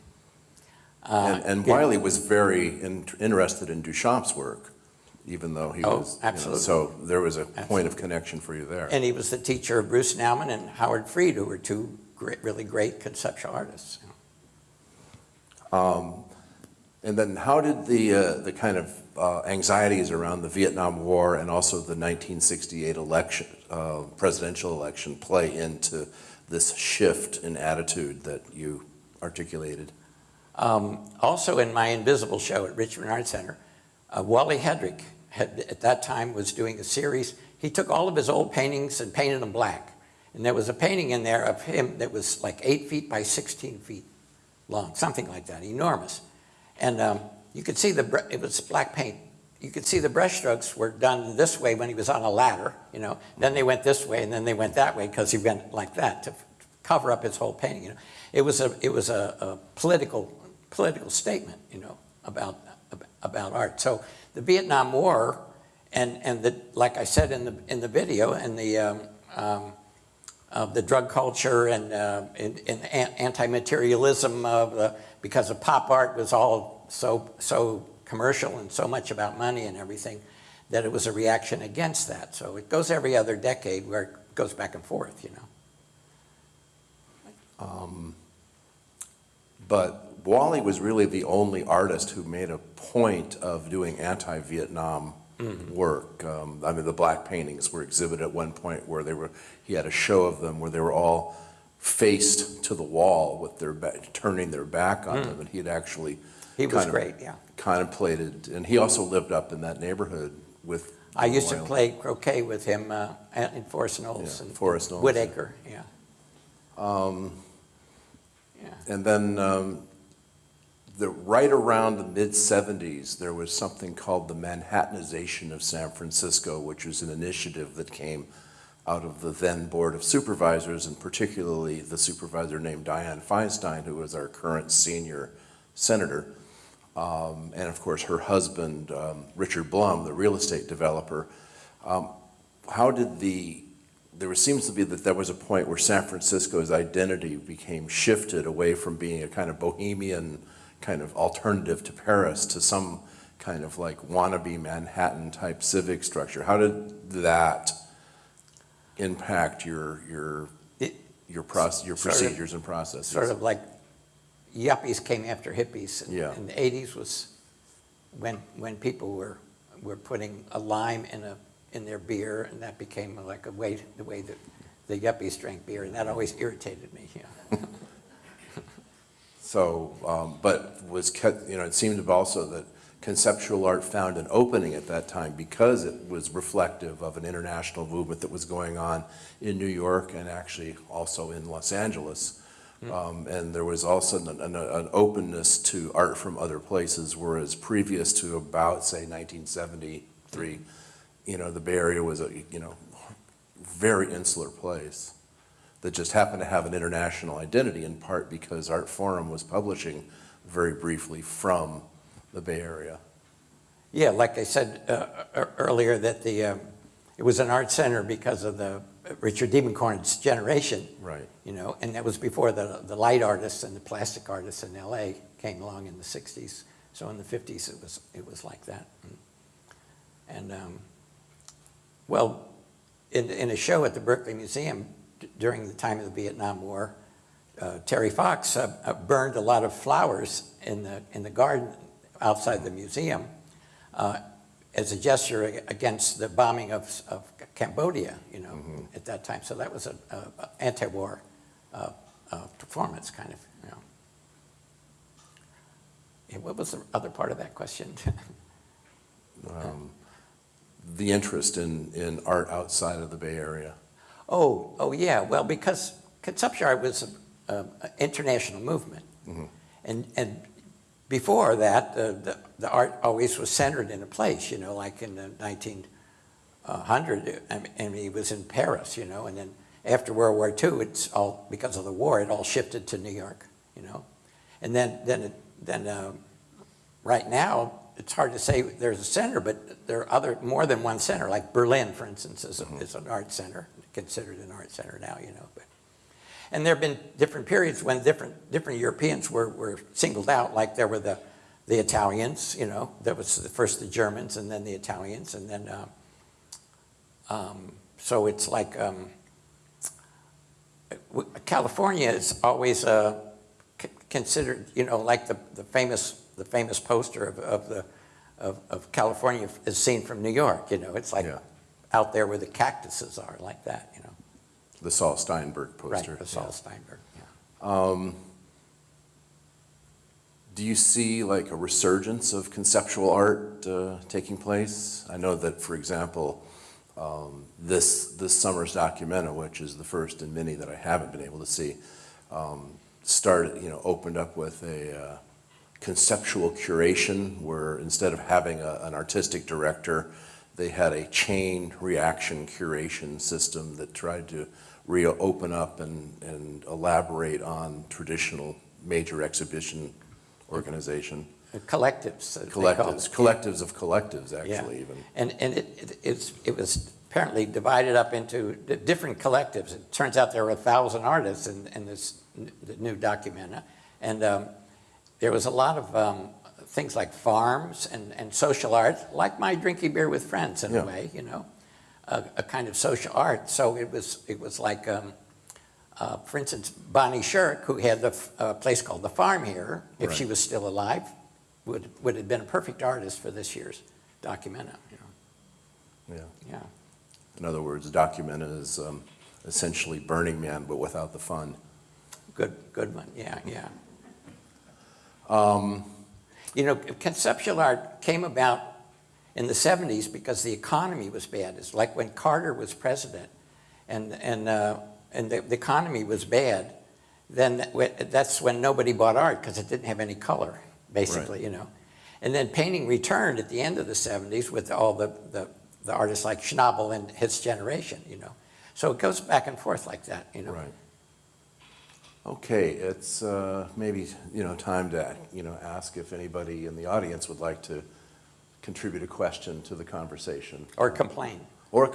Uh, And, and. Wiley was very in- interested in Duchamp's work, even though he Oh, was. you know, absolutely. So there was a point of connection for you there. And he was the teacher of Bruce Nauman and Howard Fried, who were two great, really great conceptual artists. Um, And then how did the, uh, the kind of uh, anxieties around the Vietnam War and also the 1968 election, uh, presidential election play into this shift in attitude that you articulated? Um, also in my Invisible show at Richmond Art Center, uh, Wally Hedrick had, at that time was doing a series. He took all of his old paintings and painted them black. And there was a painting in there of him that was like eight feet by 16 feet long, something like that, enormous. And um, you could see the, it was black paint. You could see the brushstrokes were done this way when he was on a ladder, you know. Then they went this way and then they went that way because he went like that to cover up his whole painting, you know. It was a, it was a, a political, political statement, you know, about, about art. So the Vietnam War and, and the, like I said in the, in the video, and the, um, um, of the drug culture and, uh, and, and anti-materialism of the, because of pop art was all so, so commercial and so much about money and everything, that it was a reaction against that. So it goes every other decade where it goes back and forth, you know. Um, But Wally was really the only artist who made a point of doing anti-Vietnam work. Um, I mean, the black paintings were exhibited at one point where they were, he had a show of them where they were all faced to the wall with their, ba- turning their back on them, and he had actually He was great, yeah. contemplated, and he also lived up in that neighborhood with. I used to play croquet with him uh, in Forest Knolls Yeah, and Forest Knolls, yeah. Woodacre, yeah. Um, Yeah. And then um, the, right around the mid-'70s, there was something called the Manhattanization of San Francisco, which was an initiative that came out of the then Board of Supervisors, and particularly the supervisor named Dianne Feinstein, who was our current senior senator. Um, And of course, her husband, um, Richard Blum, the real estate developer. Um, How did the there seems to be that there was a point where San Francisco's identity became shifted away from being a kind of bohemian kind of alternative to Paris to some kind of like wannabe Manhattan-type civic structure. How did that impact your, your, It- your process, your Sort of- procedures and processes? Sort of like yuppies came after hippies. and- Yeah. And the 80s was when, when people were, were putting a lime in a, in their beer, and that became like a way, the way that the yuppies drank beer, and that always irritated me, yeah. [LAUGHS] So, um, but was, kept- you know, it seemed also that conceptual art found an opening at that time because it was reflective of an international movement that was going on in New York and actually also in Los Angeles. Um, And there was also an, an, an openness to art from other places, whereas previous to about, say, 1973, you know, the Bay Area was a, you know, very insular place that just happened to have an international identity in part because Art Forum was publishing very briefly from the Bay Area. Yeah, like I said uh, uh, earlier, that the, um, it was an art center because of the Richard Diebenkorn's generation. Right. You know, and that was before the, the light artists and the plastic artists in LA came along in the 60s. So in the 50s, it was, it was like that. And, um, well, in, in a show at the Berkeley Museum during the time of the Vietnam War, uh, Terry Fox uh, uh, burned a lot of flowers in the, in the garden outside the museum uh, as a gesture against the bombing of, of Cambodia, you know, at that time. So that was an anti-war uh, uh, performance, kind of, you know. Yeah, what was the other part of that question? [LAUGHS] Um, The interest in, in art outside of the Bay Area. Oh, oh, yeah, well, because conceptual art was an international movement. And, and before that, uh, the, the art always was centered in a place, you know, like in the 1900, I mean, I it was in Paris, you know, and then after World War II, it's all, because of the war, it all shifted to New York, you know? And then, then, it- then, um, right now, it's hard to say there's a center, but there are other, more than one center, like Berlin, for instance, is, a- is an art center, considered an art center now, you know. But And there have been different periods when different, different Europeans were, were singled out, like there were the, the Italians, you know, that was the first the Germans and then the Italians, and then, um, um, so it's like, um, California is always uh, considered, you know, like the, the famous the famous poster of, of the of, of California is seen from New York. You know, it's like Yeah. Out there where the cactuses are, like that. You know, The Saul Steinberg poster. right? The Saul Steinberg. Yeah. Um, Do you see like a resurgence of conceptual art uh, taking place? I know that, for example, um, this, this summer's Documenta, which is the first in many that I haven't been able to see, um, started, you know, opened up with a uh, conceptual curation where instead of having a, an artistic director, they had a chain reaction curation system that tried to reopen up and, and elaborate on traditional major exhibition organization. The collectives. that they call Collectives, collectives of collectives, Yeah. actually, even. And, and it, it- it's, it was apparently divided up into different collectives. It turns out there were a thousand artists in, in this, n- the new Documenta. And um, there was a lot of um, things like farms and, and social art, like my drinking beer with friends in Yeah. a way, you know, a, a kind of social art. So it was, it was like, um, uh, for instance, Bonnie Sherk, who had the uh, place called The Farm here, if she was still alive, would, would have been a perfect artist for this year's Documenta, you know. Yeah. Yeah, In other words, Documenta is um, essentially Burning Man, but without the fun. good, good one, yeah, yeah. Um, You know, conceptual art came about in the 70s because the economy was bad. It's like when Carter was president and, and, uh, and the, the economy was bad, then that's when nobody bought art because it didn't have any color, basically, you know. And then painting returned at the end of the 70s with all the, the, the artists like Schnabel and his generation, you know. So it goes back and forth like that, you know. Right. Okay, it's uh, maybe, you know, time to, you know, ask if anybody in the audience would like to contribute a question to the conversation. Or complain. Or a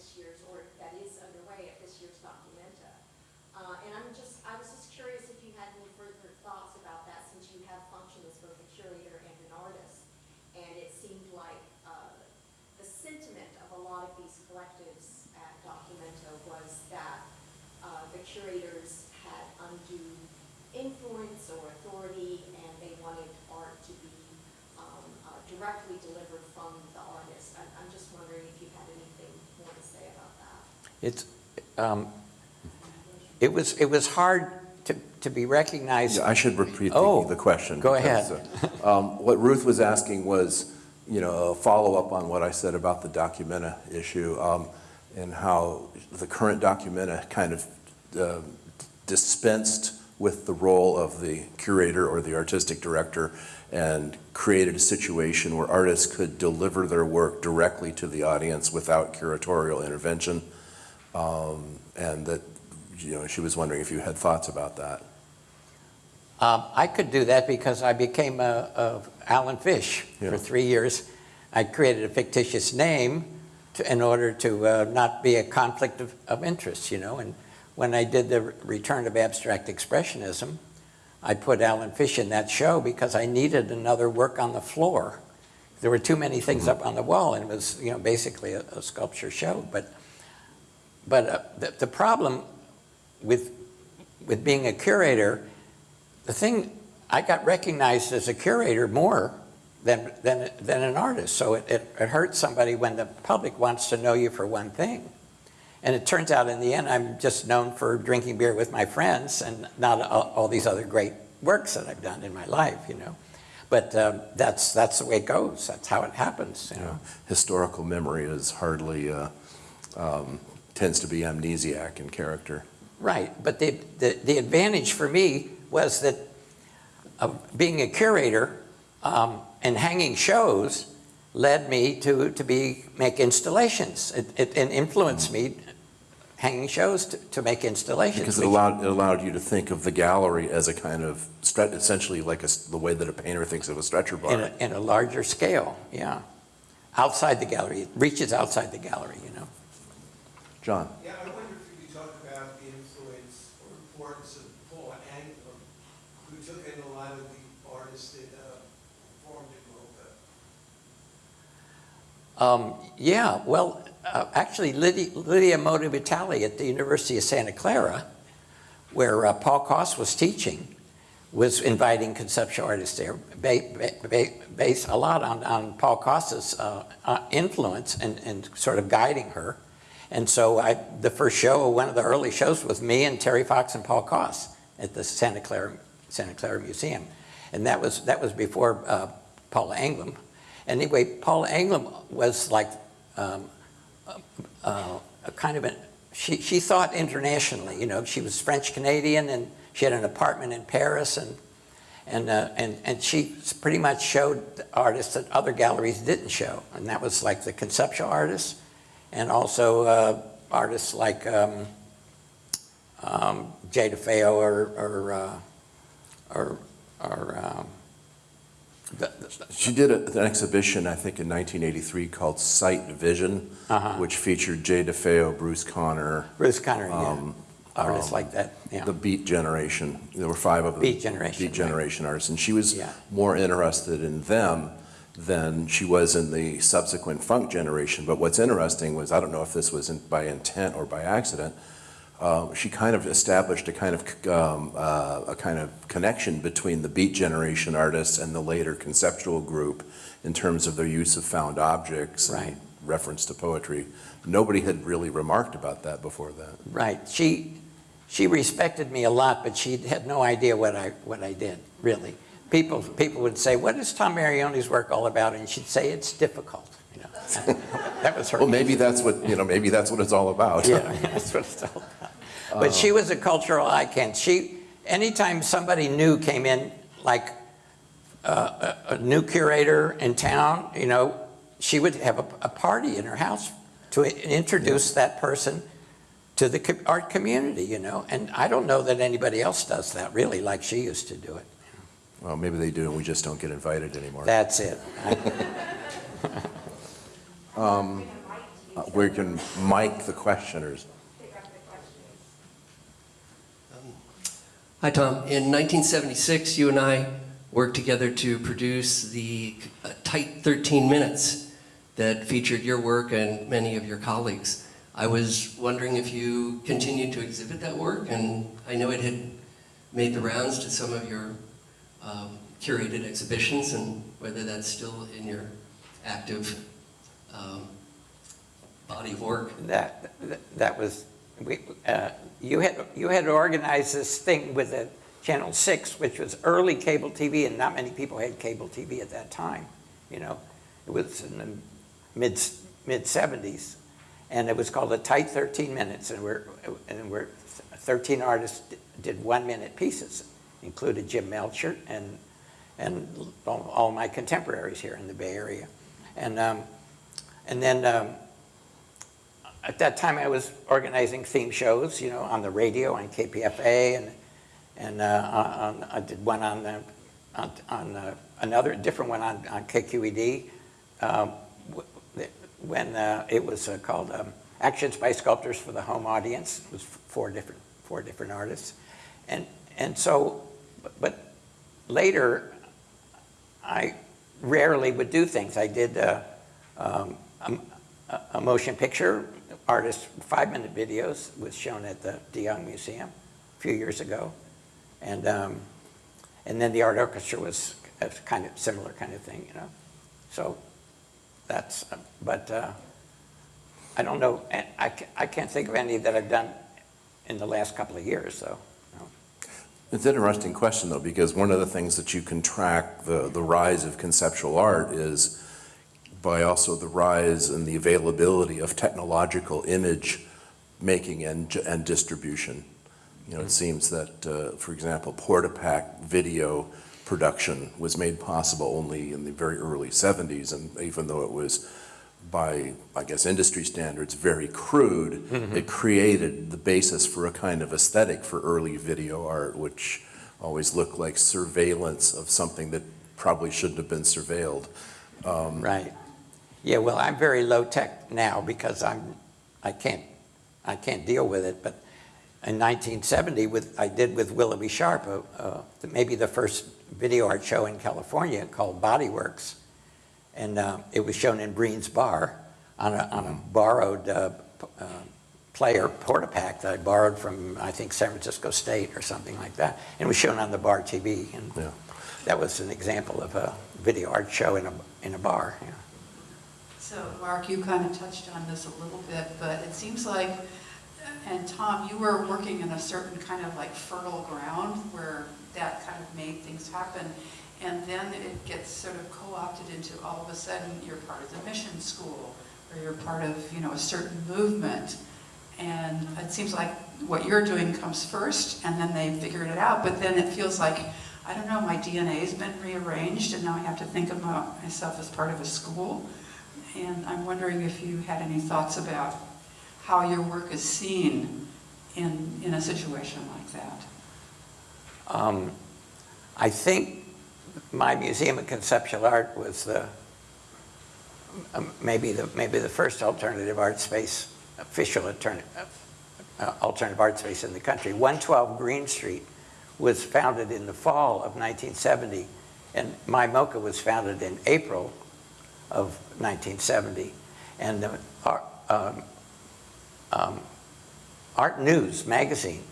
this year's, or that is underway at this year's Documenta. Uh, and I'm just, I was just curious if you had any further thoughts about that since you have functioned as both a curator and an artist. And it seemed like uh, the sentiment of a lot of these collectives at Documenta was that uh, the curators had undue influence or authority and they wanted art to be um, uh, directly delivered from the It's, um, it was, it was hard to, to be recognized. Yeah, I should repeat Oh, the, the question. go because, ahead. uh, um, What Ruth was asking was, you know, a follow-up on what I said about the Documenta issue, um, and how the current Documenta kind of uh, dispensed with the role of the curator or the artistic director and created a situation where artists could deliver their work directly to the audience without curatorial intervention. Um, And that, you know, she was wondering if you had thoughts about that. Um, I could do that because I became a, a Allan Fish Yeah. for three years. I created a fictitious name to, in order to uh, not be a conflict of, of interest, you know. And when I did the Return of Abstract Expressionism, I put Allan Fish in that show because I needed another work on the floor. There were too many things up on the wall, and it was, you know, basically a, a sculpture show. But, but uh, the, the problem with, with being a curator the thing, I got recognized as a curator more than, than, than an artist. So it, it, it hurts somebody when the public wants to know you for one thing. And it turns out in the end, I'm just known for drinking beer with my friends and not all, all these other great works that I've done in my life, you know. But um, that's, that's the way it goes. That's how it happens, you know. historical memory is hardly, uh, um, tends to be amnesiac in character. Right, but the, the, the advantage for me was that uh, being a curator um, and hanging shows led me to, to be, make installations. It, it, it influenced me, hanging shows to, to make installations. Because it allowed, it allowed you to think of the gallery as a kind of, essentially like a s the way that a painter thinks of a stretcher in bar. a, in a larger scale, yeah. Outside the gallery, it reaches outside the gallery, you know. John? Yeah, I wonder if you could talk about the influence or importance of Paul Anglim, who took in a lot of the artists that uh, formed in MoCA. Um, yeah, well, uh, actually Lydia, Lydia Modi Vitale at the University of Santa Clara, where uh, Paul Kos was teaching, was inviting conceptual artists there, ba ba ba based a lot on, on Paul Kos's uh, uh, influence and, and sort of guiding her. And so I, the first show, one of the early shows was me and Terry Fox and Paul Kos at the Santa Clara, Santa Clara Museum. And that was, that was before uh, Paula Anglim. Anyway, Paula Anglim was like um, uh, a kind of a, she, she thought internationally, you know, she was French Canadian and she had an apartment in Paris and, and, uh, and, and she pretty much showed artists that other galleries didn't show. And that was like the conceptual artists and also uh, artists like um, um, Jay DeFeo or, or, uh, or, or um, the, the, She did a- an exhibition, I think, in 1983 called Sight Vision, Uh-huh. which featured Jay DeFeo, Bruce Conner, Bruce Conner, yeah. Um, artists um, like that, yeah. the Beat Generation. There were five of them. Beat Generation, Beat right. Artists. And she was Yeah. more interested in them than she was in the subsequent funk generation. But what's interesting was, I don't know if this was in- by intent or by accident, uh, she kind of established a kind of, um, uh, a kind of connection between the Beat Generation artists and the later conceptual group in terms of their use of found objects Right. and reference to poetry. Nobody had really remarked about that before that. Right. She, she respected me a lot, but she had no idea what I, what I did, really. People, people would say, what is Tom Marioni's work all about? And she'd say, it's difficult, you know. [LAUGHS] That was her. Well, maybe that's what, you know, maybe that's what it's all about. Yeah, [LAUGHS] that's what it's all about. But she was a cultural icon. She, anytime somebody new came in, like uh, a, a new curator in town, you know, she would have a, a party in her house to introduce that person to the art community, you know. And I don't know that anybody else does that really like she used to do it. Well, maybe they do, and we just don't get invited anymore. That's it. [LAUGHS] Uh, We can mic the questioners. Hi, Tom. In 1976, you and I worked together to produce the uh, Tight 13 Minutes, that featured your work and many of your colleagues. I was wondering if you continued to exhibit that work, and I know it had made the rounds to some of your um, curated exhibitions, and whether that's still in your active um, body of work. That, that- that was, we, uh, you had, you had organized this thing with the Channel 6, which was early cable TV, and not many people had cable TV at that time, you know? It was in the mid, mid-70s, and it was called the Tight 13 Minutes, and we're, and we're, 13 artists did one-minute pieces, included Jim Melchert and, and all all my contemporaries here in the Bay Area. And, um, and then, um, at that time, I was organizing theme shows, you know, on the radio, on KPFA, and, and uh, on, I did one on, the, on, on uh, another, different one on, on KQED, um, when uh, it was uh, called um, Actions by Sculptors for the Home Audience. It was four different, four different artists. And, and so, but- but later, I rarely would do things. I did uh, um, a, a- motion picture, artist, five-minute videos, was shown at the De Young Museum a few years ago. And, um, and then the art orchestra was a kind of similar kind of thing, you know? So that's, but uh, I don't know, I, I can't think of any that I've done in the last couple of years, so. It's an interesting question, though, because one of the things that you can track the, the rise of conceptual art is by also the rise and the availability of technological image making and, and distribution. You know, it seems that, uh, for example, Portapack video production was made possible only in the very early 70s, and even though it was by, I guess, industry standards, very crude, it created the basis for a kind of aesthetic for early video art, which always looked like surveillance of something that probably shouldn't have been surveilled. Um, Right. Yeah, well, I'm very low-tech now because I'm, I can't, I can't deal with it, but in 1970, with, I did with Willoughby Sharp, uh, uh, maybe the first video art show in California called Bodyworks. And uh, it was shown in Breen's Bar on a, on a borrowed uh, uh, player Portapack that I borrowed from, I think, San Francisco State or something like that. And it was shown on the bar TV. And Yeah. that was an example of a video art show in a, in a bar. yeah. So, Mark, you kind of touched on this a little bit, but it seems like, and Tom, you were working in a certain kind of like fertile ground where that kind of made things happen. And then it gets sort of co-opted into all of a sudden you're part of the mission school or you're part of, you know, a certain movement. And it seems like what you're doing comes first and then they figured it out. But then it feels like, I don't know, my DNA's been rearranged and now I have to think about myself as part of a school. And I'm wondering if you had any thoughts about how your work is seen in, in a situation like that. Um, I think my Museum of Conceptual Art was the, um, maybe the, maybe the first alternative art space, official alternative, uh, alternative art space in the country. 112 Greene Street was founded in the fall of 1970, and my MoCA was founded in April of 1970. And the, um, um, Art News magazine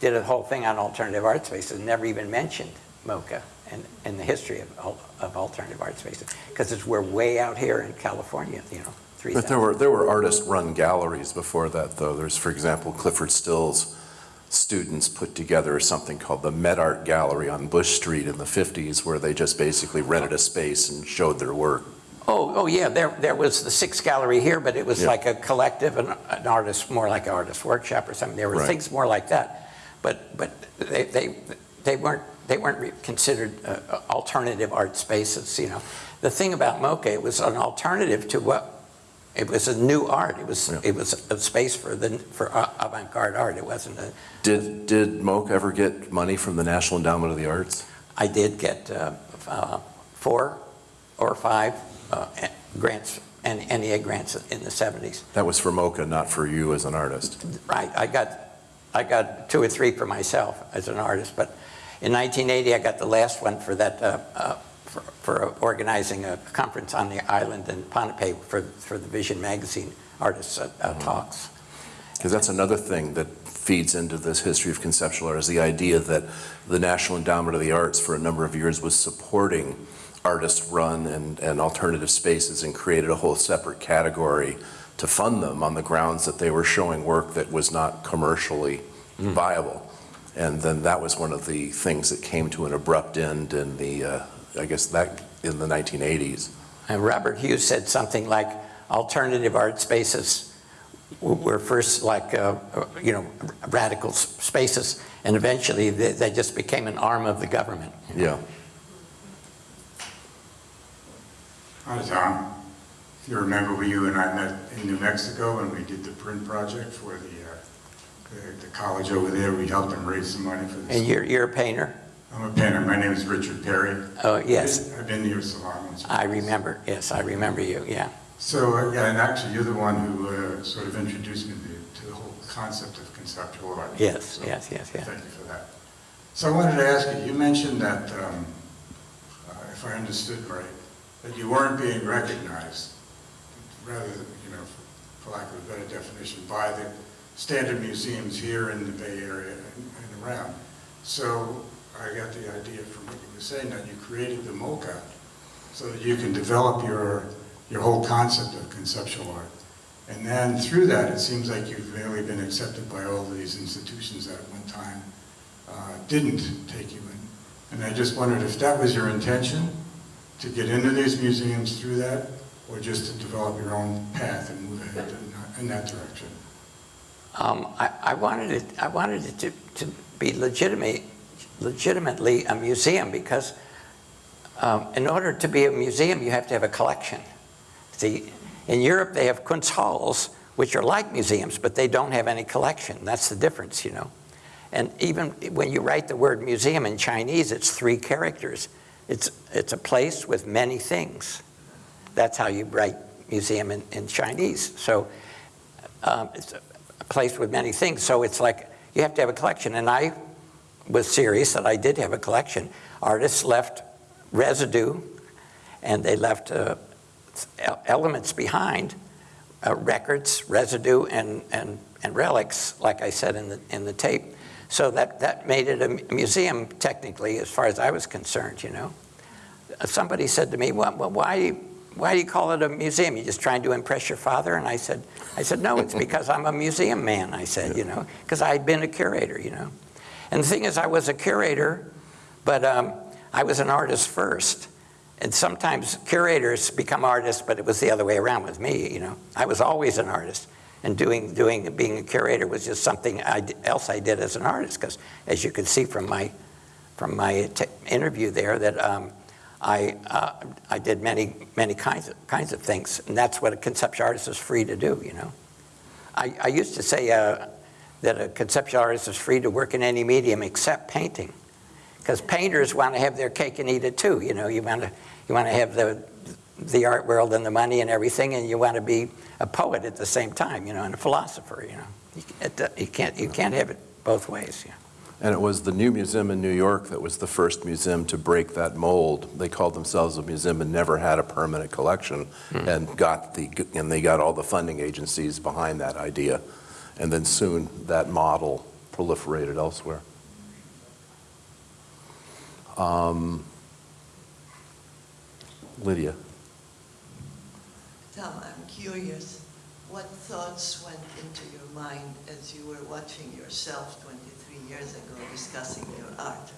did a whole thing on alternative art spaces and never even mentioned MoCA in, in the history of, of alternative art spaces. Because it's, we're way out here in California, you know, 3,000. But there were, there were artist-run galleries before that, though. There's, for example, Clyfford Still's students put together something called the Met Art Gallery on Bush Street in the 50s, where they just basically rented a space and showed their work. Oh, oh, yeah, there, there was the Six Gallery here, but it was Yeah. like a collective, an, an artist, more like an artist workshop or something. There were Right. things more like that. But, but they, they, they weren't, they weren't re- considered uh, alternative art spaces, you know. The thing about MoCA, it was an alternative to what, it was a new art. It was, Yeah. it was a space for the, for avant-garde art. It wasn't a, Did, did MoCA ever get money from the National Endowment of the Arts? I did get uh, uh, four or five uh, grants, and NEA grants in the 70s. That was for MoCA, not for you as an artist. Right, I got, I got two or three for myself as an artist, but in 1980, I got the last one for that uh, uh, for, for organizing a conference on the island in Pohnpei for, for the Vision Magazine Artists uh, uh, Talks. Because that's another thing that feeds into this history of conceptual art is the idea that the National Endowment of the Arts for a number of years was supporting artist-run and, and alternative spaces and created a whole separate category to fund them on the grounds that they were showing work that was not commercially viable. And then that was one of the things that came to an abrupt end in the, uh, I guess that, in the 1980s. And Robert Hughes said something like, alternative art spaces were first like, uh, uh, you know, radical spaces, and eventually they, they just became an arm of the government. Yeah. Hi, Tom. If you remember, we- you and I met in New Mexico when we did the print project for the, uh, the- college over there. We helped them raise some money for this. And you're, you're a painter? I'm a painter. My name is Richard Perry. Oh, yes. I've been to your salon once. I remember, yes, I remember you, yeah. So, uh, yeah, and actually, you're the one who uh, sort of introduced me to, to the whole concept of conceptual art. Yes, So, yes, yes, yes. Thank you for that. So I wanted to ask you, you mentioned that, um, uh, if I understood right, that you weren't being recognized, rather, you know, for lack of a better definition, by the standard museums here in the Bay Area and around. So I got the idea from what you were saying, that you created the MOCA so that you can develop your, your whole concept of conceptual art. And then through that, it seems like you've really been accepted by all of these institutions that at one time uh, didn't take you in. And I just wondered if that was your intention, to get into these museums through that, or just to develop your own path and move ahead in in that direction? Um, I, I wanted it, I wanted it to, to be legitimate, legitimately a museum because um, in order to be a museum, you have to have a collection. See, in Europe, they have Kunsthalls, which are like museums, but they don't have any collection. That's the difference, you know. And even when you write the word museum in Chinese, it's three characters. It's, it's a place with many things. That's how you write museum in, in Chinese. So um, it's place with many things. So it's like you have to have a collection. And I was serious that I did have a collection. Artists left residue and they left uh, elements behind, uh, records, residue, and, and, and relics, like I said in the, in the tape. So that, that made it a museum, technically, as far as I was concerned, you know. Somebody said to me, well, well, why, why do you call it a museum? You're just trying to impress your father? And I said, I said, no, it's because I'm a museum man, I said, you know, because I'd been a curator, you know. And the thing is, I was a curator, but um, I was an artist first. And sometimes curators become artists, but it was the other way around with me, you know. I was always an artist. And doing, doing, being a curator was just something I, d- else I did as an artist, because as you can see from my, from my t- interview there, that um, I, uh, I did many, many kinds of, kinds of things. And that's what a conceptual artist is free to do, you know. I, I used to say uh, that a conceptual artist is free to work in any medium except painting. Because painters want to have their cake and eat it too, you know. You want to, you want to have the, the art world and the money and everything, and you want to be a poet at the same time, you know, and a philosopher, you know. You, it, you, can't, you can't have it both ways, yeah. And it was the New Museum in New York that was the first museum to break that mold. They called themselves a museum and never had a permanent collection, and got the and they got all the funding agencies behind that idea, and then soon that model proliferated elsewhere. Um, Lydia. Tom, I'm curious, what thoughts went into your mind as you were watching yourself 23 years ago discussing your art?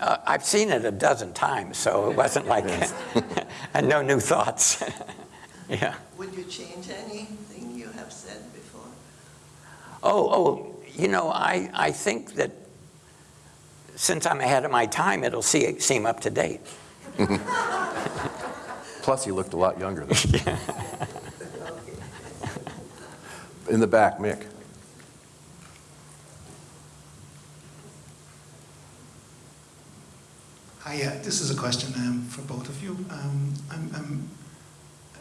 Uh, I've seen it a dozen times, so it wasn't like, [LAUGHS] and no new thoughts. [LAUGHS] yeah. Would you change anything you have said before? Oh, oh, you know, I, I think that since I'm ahead of my time, it'll see, seem up to date. [LAUGHS] Plus, he looked a lot younger then. [LAUGHS] [LAUGHS] In the back, Mick. Hi, uh, this is a question um, for both of you. Um, I'm, I'm uh,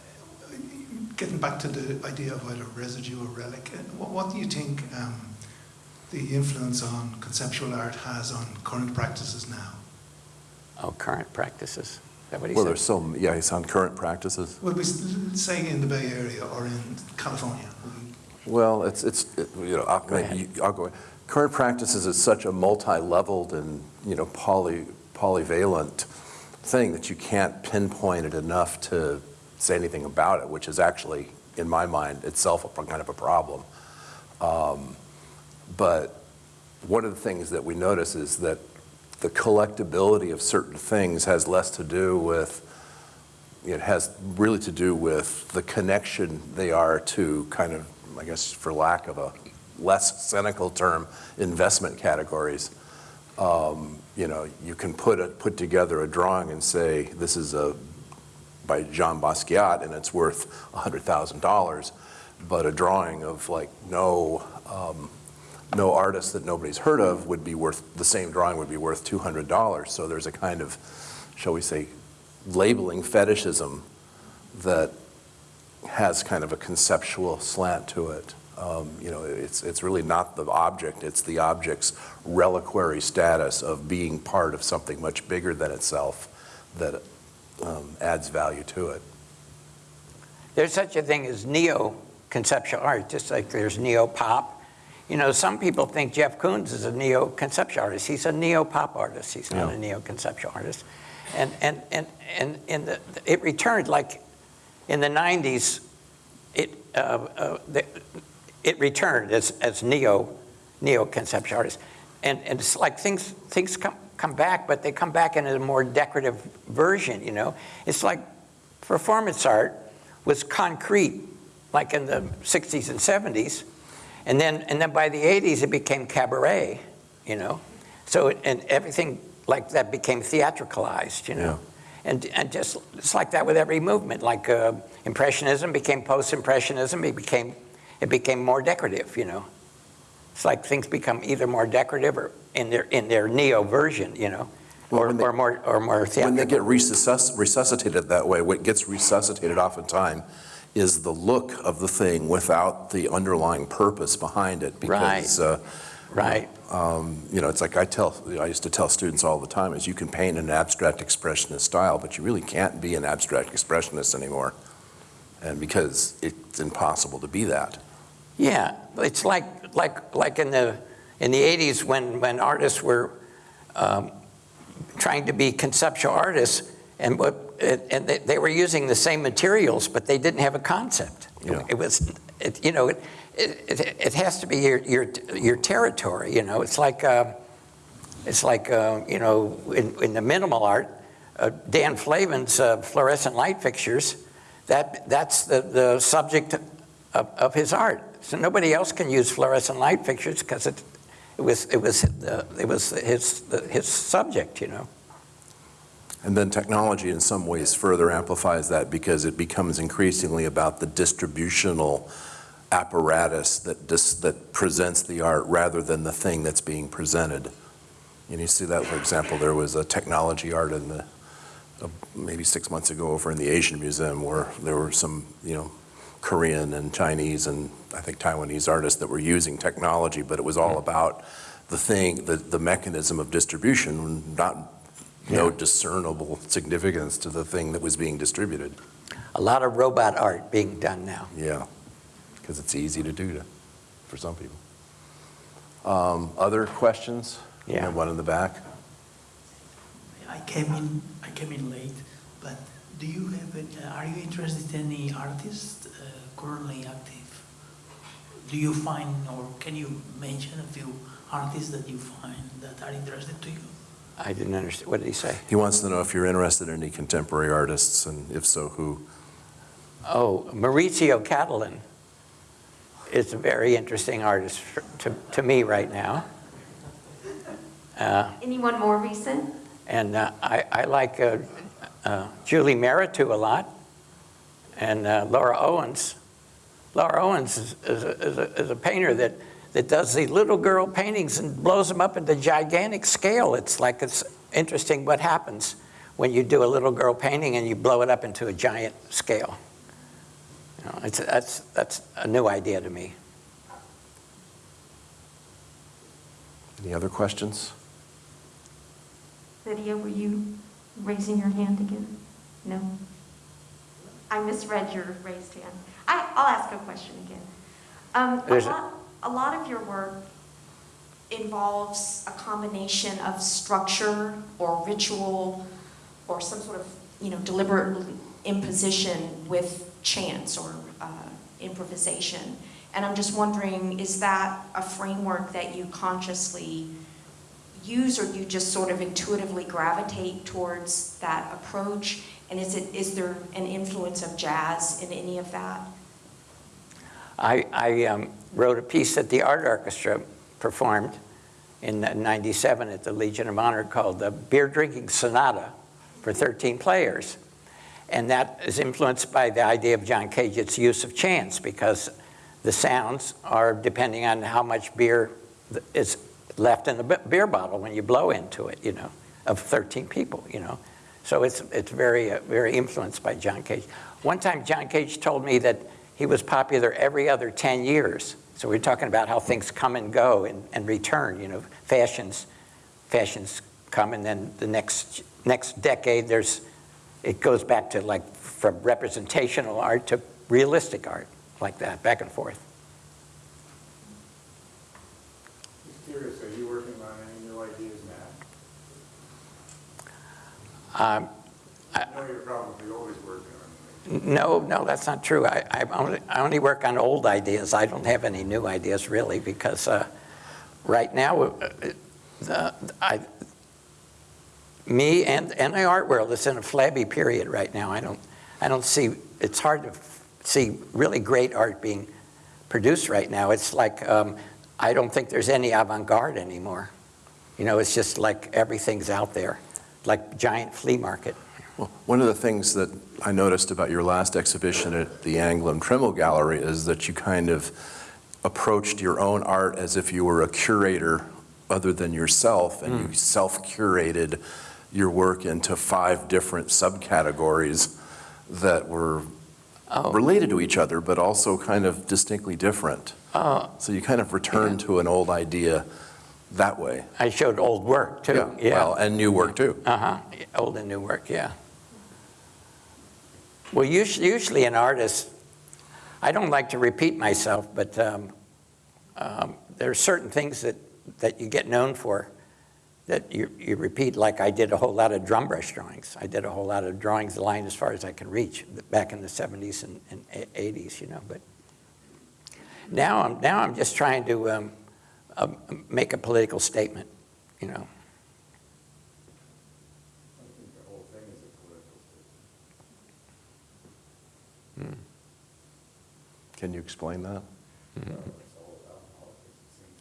getting back to the idea of either residue or relic. uh, What, what do you think um, the influence on conceptual art has on current practices now. Oh, current practices. Is that what he Well, said? there's some, yeah, he's on current practices. Well, we s- say in the Bay Area or in California. Well, it's, it's, it- you know, I'll, maybe I'll go, current practices is such a multi-leveled and, you know, poly, polyvalent thing that you can't pinpoint it enough to say anything about it, which is actually, in my mind, itself a kind of a problem. Um, But one of the things that we notice is that the collectability of certain things has less to do with, it has really to do with the connection they are to kind of, I guess, for lack of a less cynical term, investment categories. Um, You know, you can put a, put together a drawing and say, this is a, by Jean Basquiat, and it's worth $100,000, but a drawing of like no, um, no artist that nobody's heard of would be worth, the same drawing would be worth $200. So there's a kind of, shall we say, labeling fetishism that has kind of a conceptual slant to it. Um, You know, it's, it's really not the object, it's the object's reliquary status of being part of something much bigger than itself that um, adds value to it. There's such a thing as neo-conceptual art, just like there's neo-pop. You know, some people think Jeff Koons is a neo-conceptual artist. He's a neo-pop artist. He's not Yeah. a neo-conceptual artist. And, and, and, and, and the, it returned like in the 90s, it, uh, uh, the, it returned as, as neo, neo-conceptual artist. And, and it's like things, things come, come back, but they come back in a more decorative version, you know? It's like performance art was concrete, like in the 60s and 70s. And then, and then by the 80s, it became cabaret, you know? So, it- and everything like that became theatricalized, you know? And, and just, it's like that with every movement, like uh, Impressionism became Post-Impressionism, it became, it became more decorative, you know? It's like things become either more decorative or in their, in their neo version, you know? Or, or more, or more When they get resuscitated that way, what gets resuscitated oftentimes is the look of the thing without the underlying purpose behind it. Because, uh, Right. um, you know, it's like I tell, I used to tell students all the time, is you can paint in an abstract expressionist style, but you really can't be an abstract expressionist anymore. And because it's impossible to be that. Yeah, it's like, like, like in the, in the 80s when, when artists were um, trying to be conceptual artists and what, and they, they were using the same materials, but they didn't have a concept. Yeah. It was, it, you know, it, it, it has to be your, your, your territory, you know, it's like, uh, it's like, uh, you know, in, in the minimal art, uh, Dan Flavin's uh, fluorescent light fixtures, that, that's the, the subject of, of his art. So nobody else can use fluorescent light fixtures because it, it was, it was, it was his, his subject, you know. And then technology in some ways further amplifies that because it becomes increasingly about the distributional apparatus that, dis- that presents the art rather than the thing that's being presented. And you see that, for example, there was a technology art in the, uh, maybe six months ago over in the Asian Museum where there were some, you know, Korean and Chinese and I think Taiwanese artists that were using technology, but it was all about the thing, the, the mechanism of distribution, not, no discernible significance to the thing that was being distributed. A lot of robot art being done now. Yeah, because it's easy to do to, for some people. Um, Other questions? We have One in the back. I came in, I came in late, but do you have, any- uh, are you interested in any artists uh, currently active? Do you find, or can you mention a few artists that you find that are interested to you? I didn't understand, what did he say? He wants to know if you're interested in any contemporary artists, and if so, who? Oh, Maurizio Cattelan is a very interesting artist for- to, to me right now. Uh, Anyone more recent? And uh, I, I like uh, uh, Julie Mehretu a lot, and uh, Laura Owens. Laura Owens is, is, a, is, a, is a painter that, that does these little girl paintings and blows them up into gigantic scale. It's like it's interesting what happens when you do a little girl painting and you blow it up into a giant scale. You know, it's, that's, that's a new idea to me. Any other questions? Lydia, were you raising your hand again? No? I misread your raised hand. I, I'll ask a question again. Um, a lot, of your work involves a combination of structure or ritual or some sort of, you know, deliberate imposition with chance or uh, improvisation. And I'm just wondering, is that a framework that you consciously use or you just sort of intuitively gravitate towards that approach? And is it, is there an influence of jazz in any of that? I, I um, wrote a piece that the art orchestra performed in 97 at the Legion of Honor called the Beer Drinking Sonata for 13 players. And that is influenced by the idea of John Cage, its use of chance, because the sounds are depending on how much beer is left in the beer bottle when you blow into it, you know, of 13 people, you know. So it's, it's very, uh, very influenced by John Cage. One time, John Cage told me that he was popular every other 10 years. So we're talking about how things come and go and, and return, you know, fashions, fashions come and then the next, next decade there's, it goes back to like from representational art to realistic art, like that, back and forth. Just curious, are you working on any new ideas now? Um, I know you're probably on No, no, that's not true. I, I, only, I only work on old ideas. I don't have any new ideas really because uh, right now, uh, I, me and, and the art world is in a flabby period right now. I don't, I don't see, it's hard to see really great art being produced right now. It's like, um, I don't think there's any avant-garde anymore. You know, it's just like everything's out there, like giant flea market. Well, one of the things that I noticed about your last exhibition at the Anglim Trimble Gallery is that you kind of approached your own art as if you were a curator other than yourself, and you self-curated your work into five different subcategories that were related to each other, but also kind of distinctly different. Oh. So you kind of returned to an old idea that way. I showed old work too. Yeah, well, and new work too. Uh-huh, old and new work, yeah. Well, usually, usually an artist, I don't like to repeat myself, but um, um, there are certain things that, that you get known for that you, you repeat, like I did a whole lot of drum brush drawings. I did a whole lot of drawings the line as far as I can reach back in the 70s and, and 80s, you know, but now I'm, now I'm just trying to um, um, make a political statement, you know. Hmm. Can you explain that?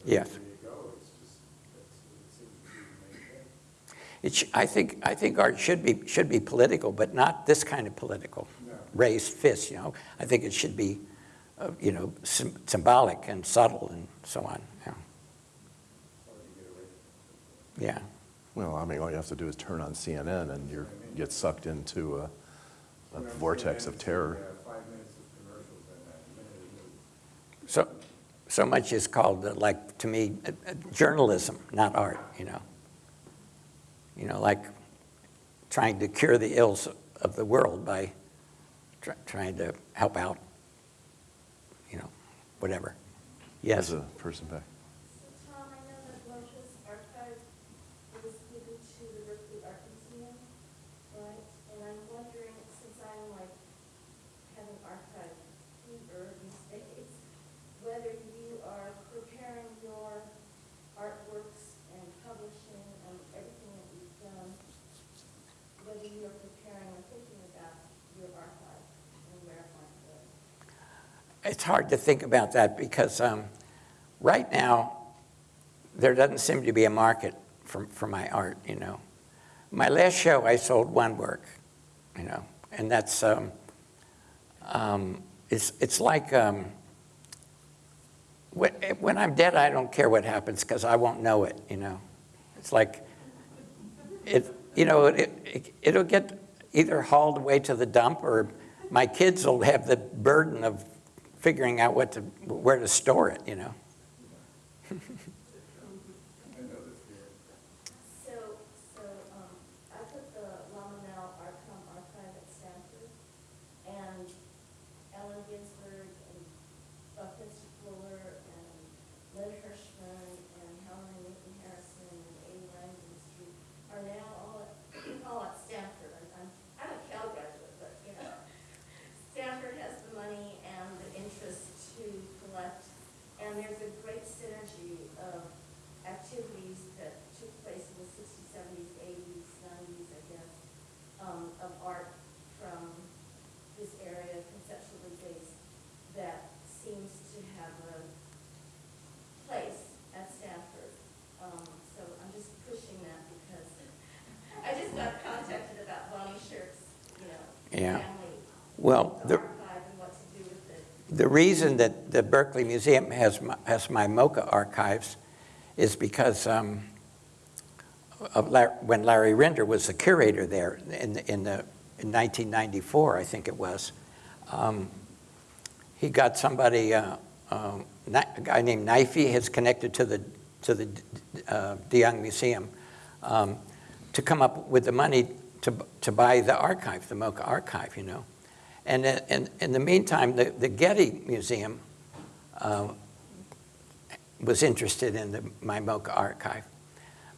Yes. It sh- I think, I think art should be, should be political, but not this kind of political, raised fists, you know. I think it should be, uh, you know, sym- symbolic and subtle and so on, yeah. Yeah. Well, I mean, all you have to do is turn on CNN and you get sucked into a, a vortex of terror. So, so much is called, uh, like, to me, uh, uh, journalism, not art, you know. You know, like trying to cure the ills of the world by tr- trying to help out, you know, whatever. Yes. As a person back. Tom, I know that Rocha's archive was given to the Berkeley Art Museum, right? And I'm wondering, since I'm like, having archive fever these days, whether you are preparing your artworks and publishing and everything that you've done, whether you are preparing or thinking about your archive and where it might go. It's hard to think about that because um, right now, there doesn't seem to be a market for, for my art, you know. My last show, I sold one work, you know, and that's, um, um, it's, it's like, um, when, when I'm dead, I don't care what happens because I won't know it, you know. It's like, it, you know, it, it, it'll get either hauled away to the dump or my kids will have the burden of figuring out what to, where to store it, you know. [LAUGHS] um, of art from this area, conceptually based, that seems to have a place at Stanford. Um, so I'm just pushing that because [LAUGHS] I just got contacted about Bonnie Sherk. you know, yeah. family. Well, the, the reason that the Berkeley Museum has my, has my MOCA archives is because um, when Larry Rinder was the curator there in, in the, in 1994, I think it was, um, he got somebody, uh, um, a guy named Knifey, has connected to the, to the uh, DeYoung Museum, um, to come up with the money to, to buy the archive, the MoCA archive, you know. And in, in- in the meantime, the, the Getty Museum uh, was interested in the, my MoCA archive.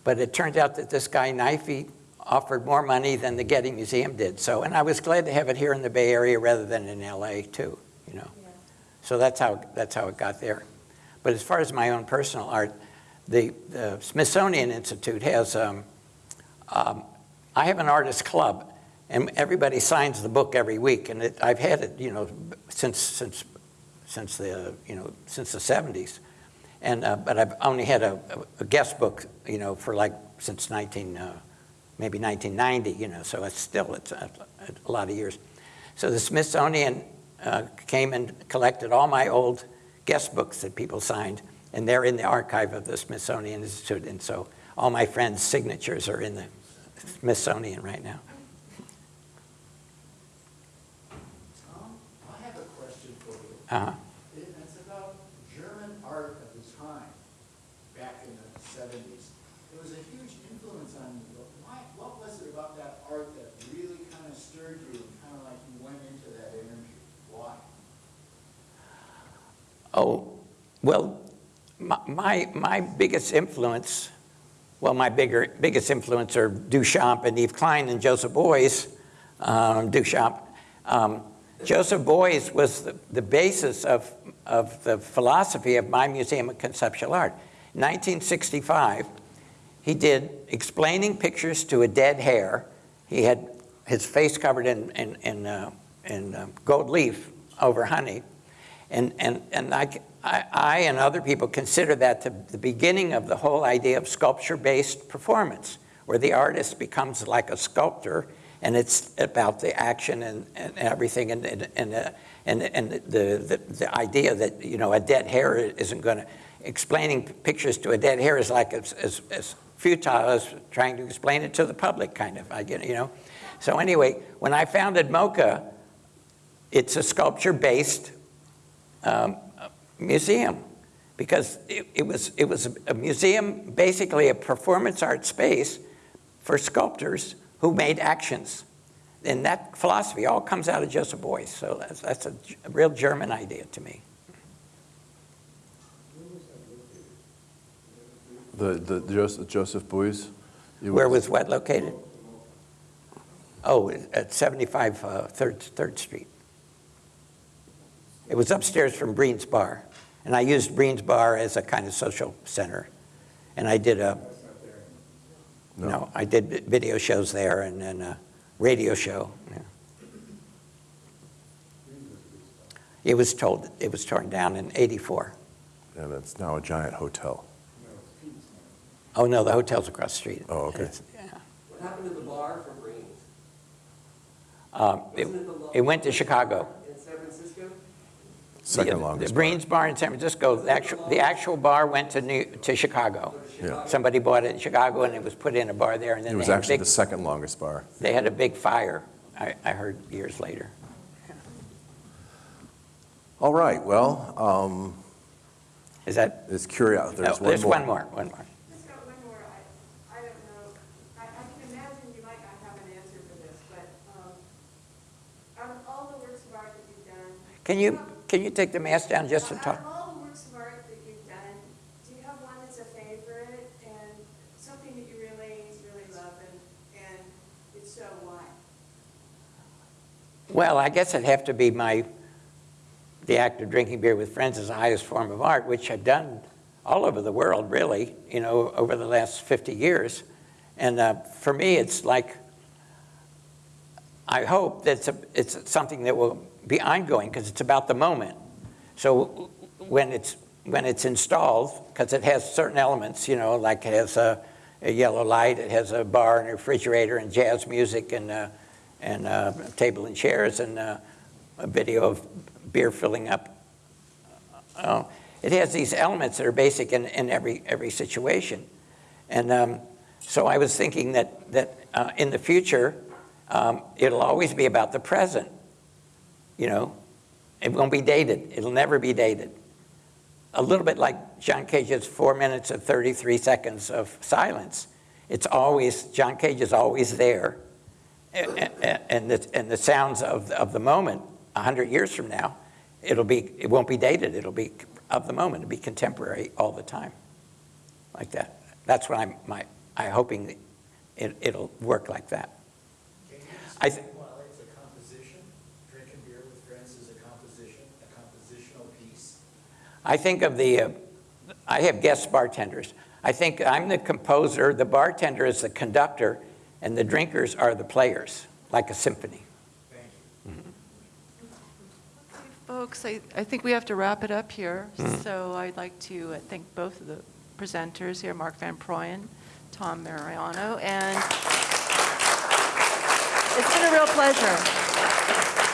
But it turned out that this guy, Knifey, offered more money than the Getty Museum did. So, and I was glad to have it here in the Bay Area rather than in LA too, you know. So that's how, that's how it got there. But as far as my own personal art, the, the Smithsonian Institute has, um, um, I have an artist club, and everybody signs the book every week, and it, I've had it, you know, since, since, since the, you know, since the 70s. And, uh, but I've only had a, a guest book, you know, for like, since 19, uh, maybe 1990, you know, so it's still, it's a, a lot of years. So the Smithsonian uh, came and collected all my old guest books that people signed, and they're in the archive of the Smithsonian Institute, and so all my friends' signatures are in the Smithsonian right now. Tom, I have a question for you. Uh-huh. It- It's about German art of the time, back in the seventies. It was a huge influence on you. but Why, what was it about that art that really kind of stirred you and kind of like you went into that energy? Why? Oh, well, my, my, biggest influence, well, my bigger, biggest influence are Duchamp and Yves Klein and Joseph Beuys. Um, Duchamp. Um, Joseph Beuys was the, the basis of, of the philosophy of my Museum of Conceptual Art. In 1965, he did explaining pictures to a dead hare. He had his face covered in, in, in, uh, in uh, gold leaf over honey. And, and, and I, I, I and other people consider that the, the beginning of the whole idea of sculpture-based performance, where the artist becomes like a sculptor, and it's about the action and, and everything, and, and, and, uh, and, and the, the, the idea that, you know, a dead hare isn't going to, explaining pictures to a dead hare is like as, as, as futile as trying to explain it to the public, kind of, I get, you know. So anyway, when I founded MoCA, it's a sculpture-based um, museum because it, it, was, it was a museum, basically a performance art space for sculptors who made actions. And that philosophy all comes out of Joseph Beuys, so that's, that's a, a real German idea to me. The, the Joseph, Joseph Beuys? Where was what located? Oh, at 75 uh, 3rd, 3rd Street. It was upstairs from Breen's Bar. And I used Breen's Bar as a kind of social center. And I did a, no, I did video shows there and then a radio show. yeah. It was told, it was torn down in 84. And it's now a giant hotel. Oh, no, the hotel's across the street. Oh, okay. It's- yeah. What happened to the bar from Breen's? Um, It it went to Chicago. In Second The- longest The Breen's Bar in San Francisco, the actual, the actual bar went to New, to Chicago. Yeah. Somebody bought it in Chicago and it was put in a bar there and then It was they had a actually big, the second longest bar. they had a big fire, I, I heard years later. All right, well, um. Is that? It's curious, there's No, one more. there's one more, one more. One more, I, I don't know, I, I can imagine you might not have an answer for this but um all the work so far is you done can you might not have an answer for this, but, out of all the works of art that you've done. Can you, take the mask down just to Out talk? all the works of art that you've done, do you have one that's a favorite and something that you really, really love and, and if so, why? Well, I guess it'd have to be my, the act of drinking beer with friends is the highest form of art, which I've done all over the world, really, you know, over the last 50 years. And uh, for me, it's like, I hope that it's, a, it's something that will be ongoing because it's about the moment. So when it's, when it's installed, because it has certain elements, you know, like it has a, a yellow light, it has a bar and a refrigerator and jazz music and, uh, and uh, table and chairs and uh, a video of beer filling up. Uh, It has these elements that are basic in, in every, every situation. And um, so I was thinking that, that in the future, um, it'll always be about the present, you know? It won't be dated. It'll never be dated. A little bit like John Cage's four minutes and 33 seconds of silence. It's always, John Cage is always there. A- a- And the, and the sounds of, of the moment, 100 years from now, it'll be, it won't be dated. It'll be of the moment. It'll be contemporary all the time, like that. That's what I'm, my, I'm hoping it, it'll work like that. I th- Well, it's a composition, drinking beer with friends is a composition, a compositional piece. I think of the, uh, I have guest bartenders. I think I'm the composer, the bartender is the conductor, and the drinkers are the players, like a symphony. Folks, I, I think we have to wrap it up here. Mhm. So I'd like to uh, thank both of the presenters here, Mark Van Proyen, Tom Marioni, and it's been a real pleasure.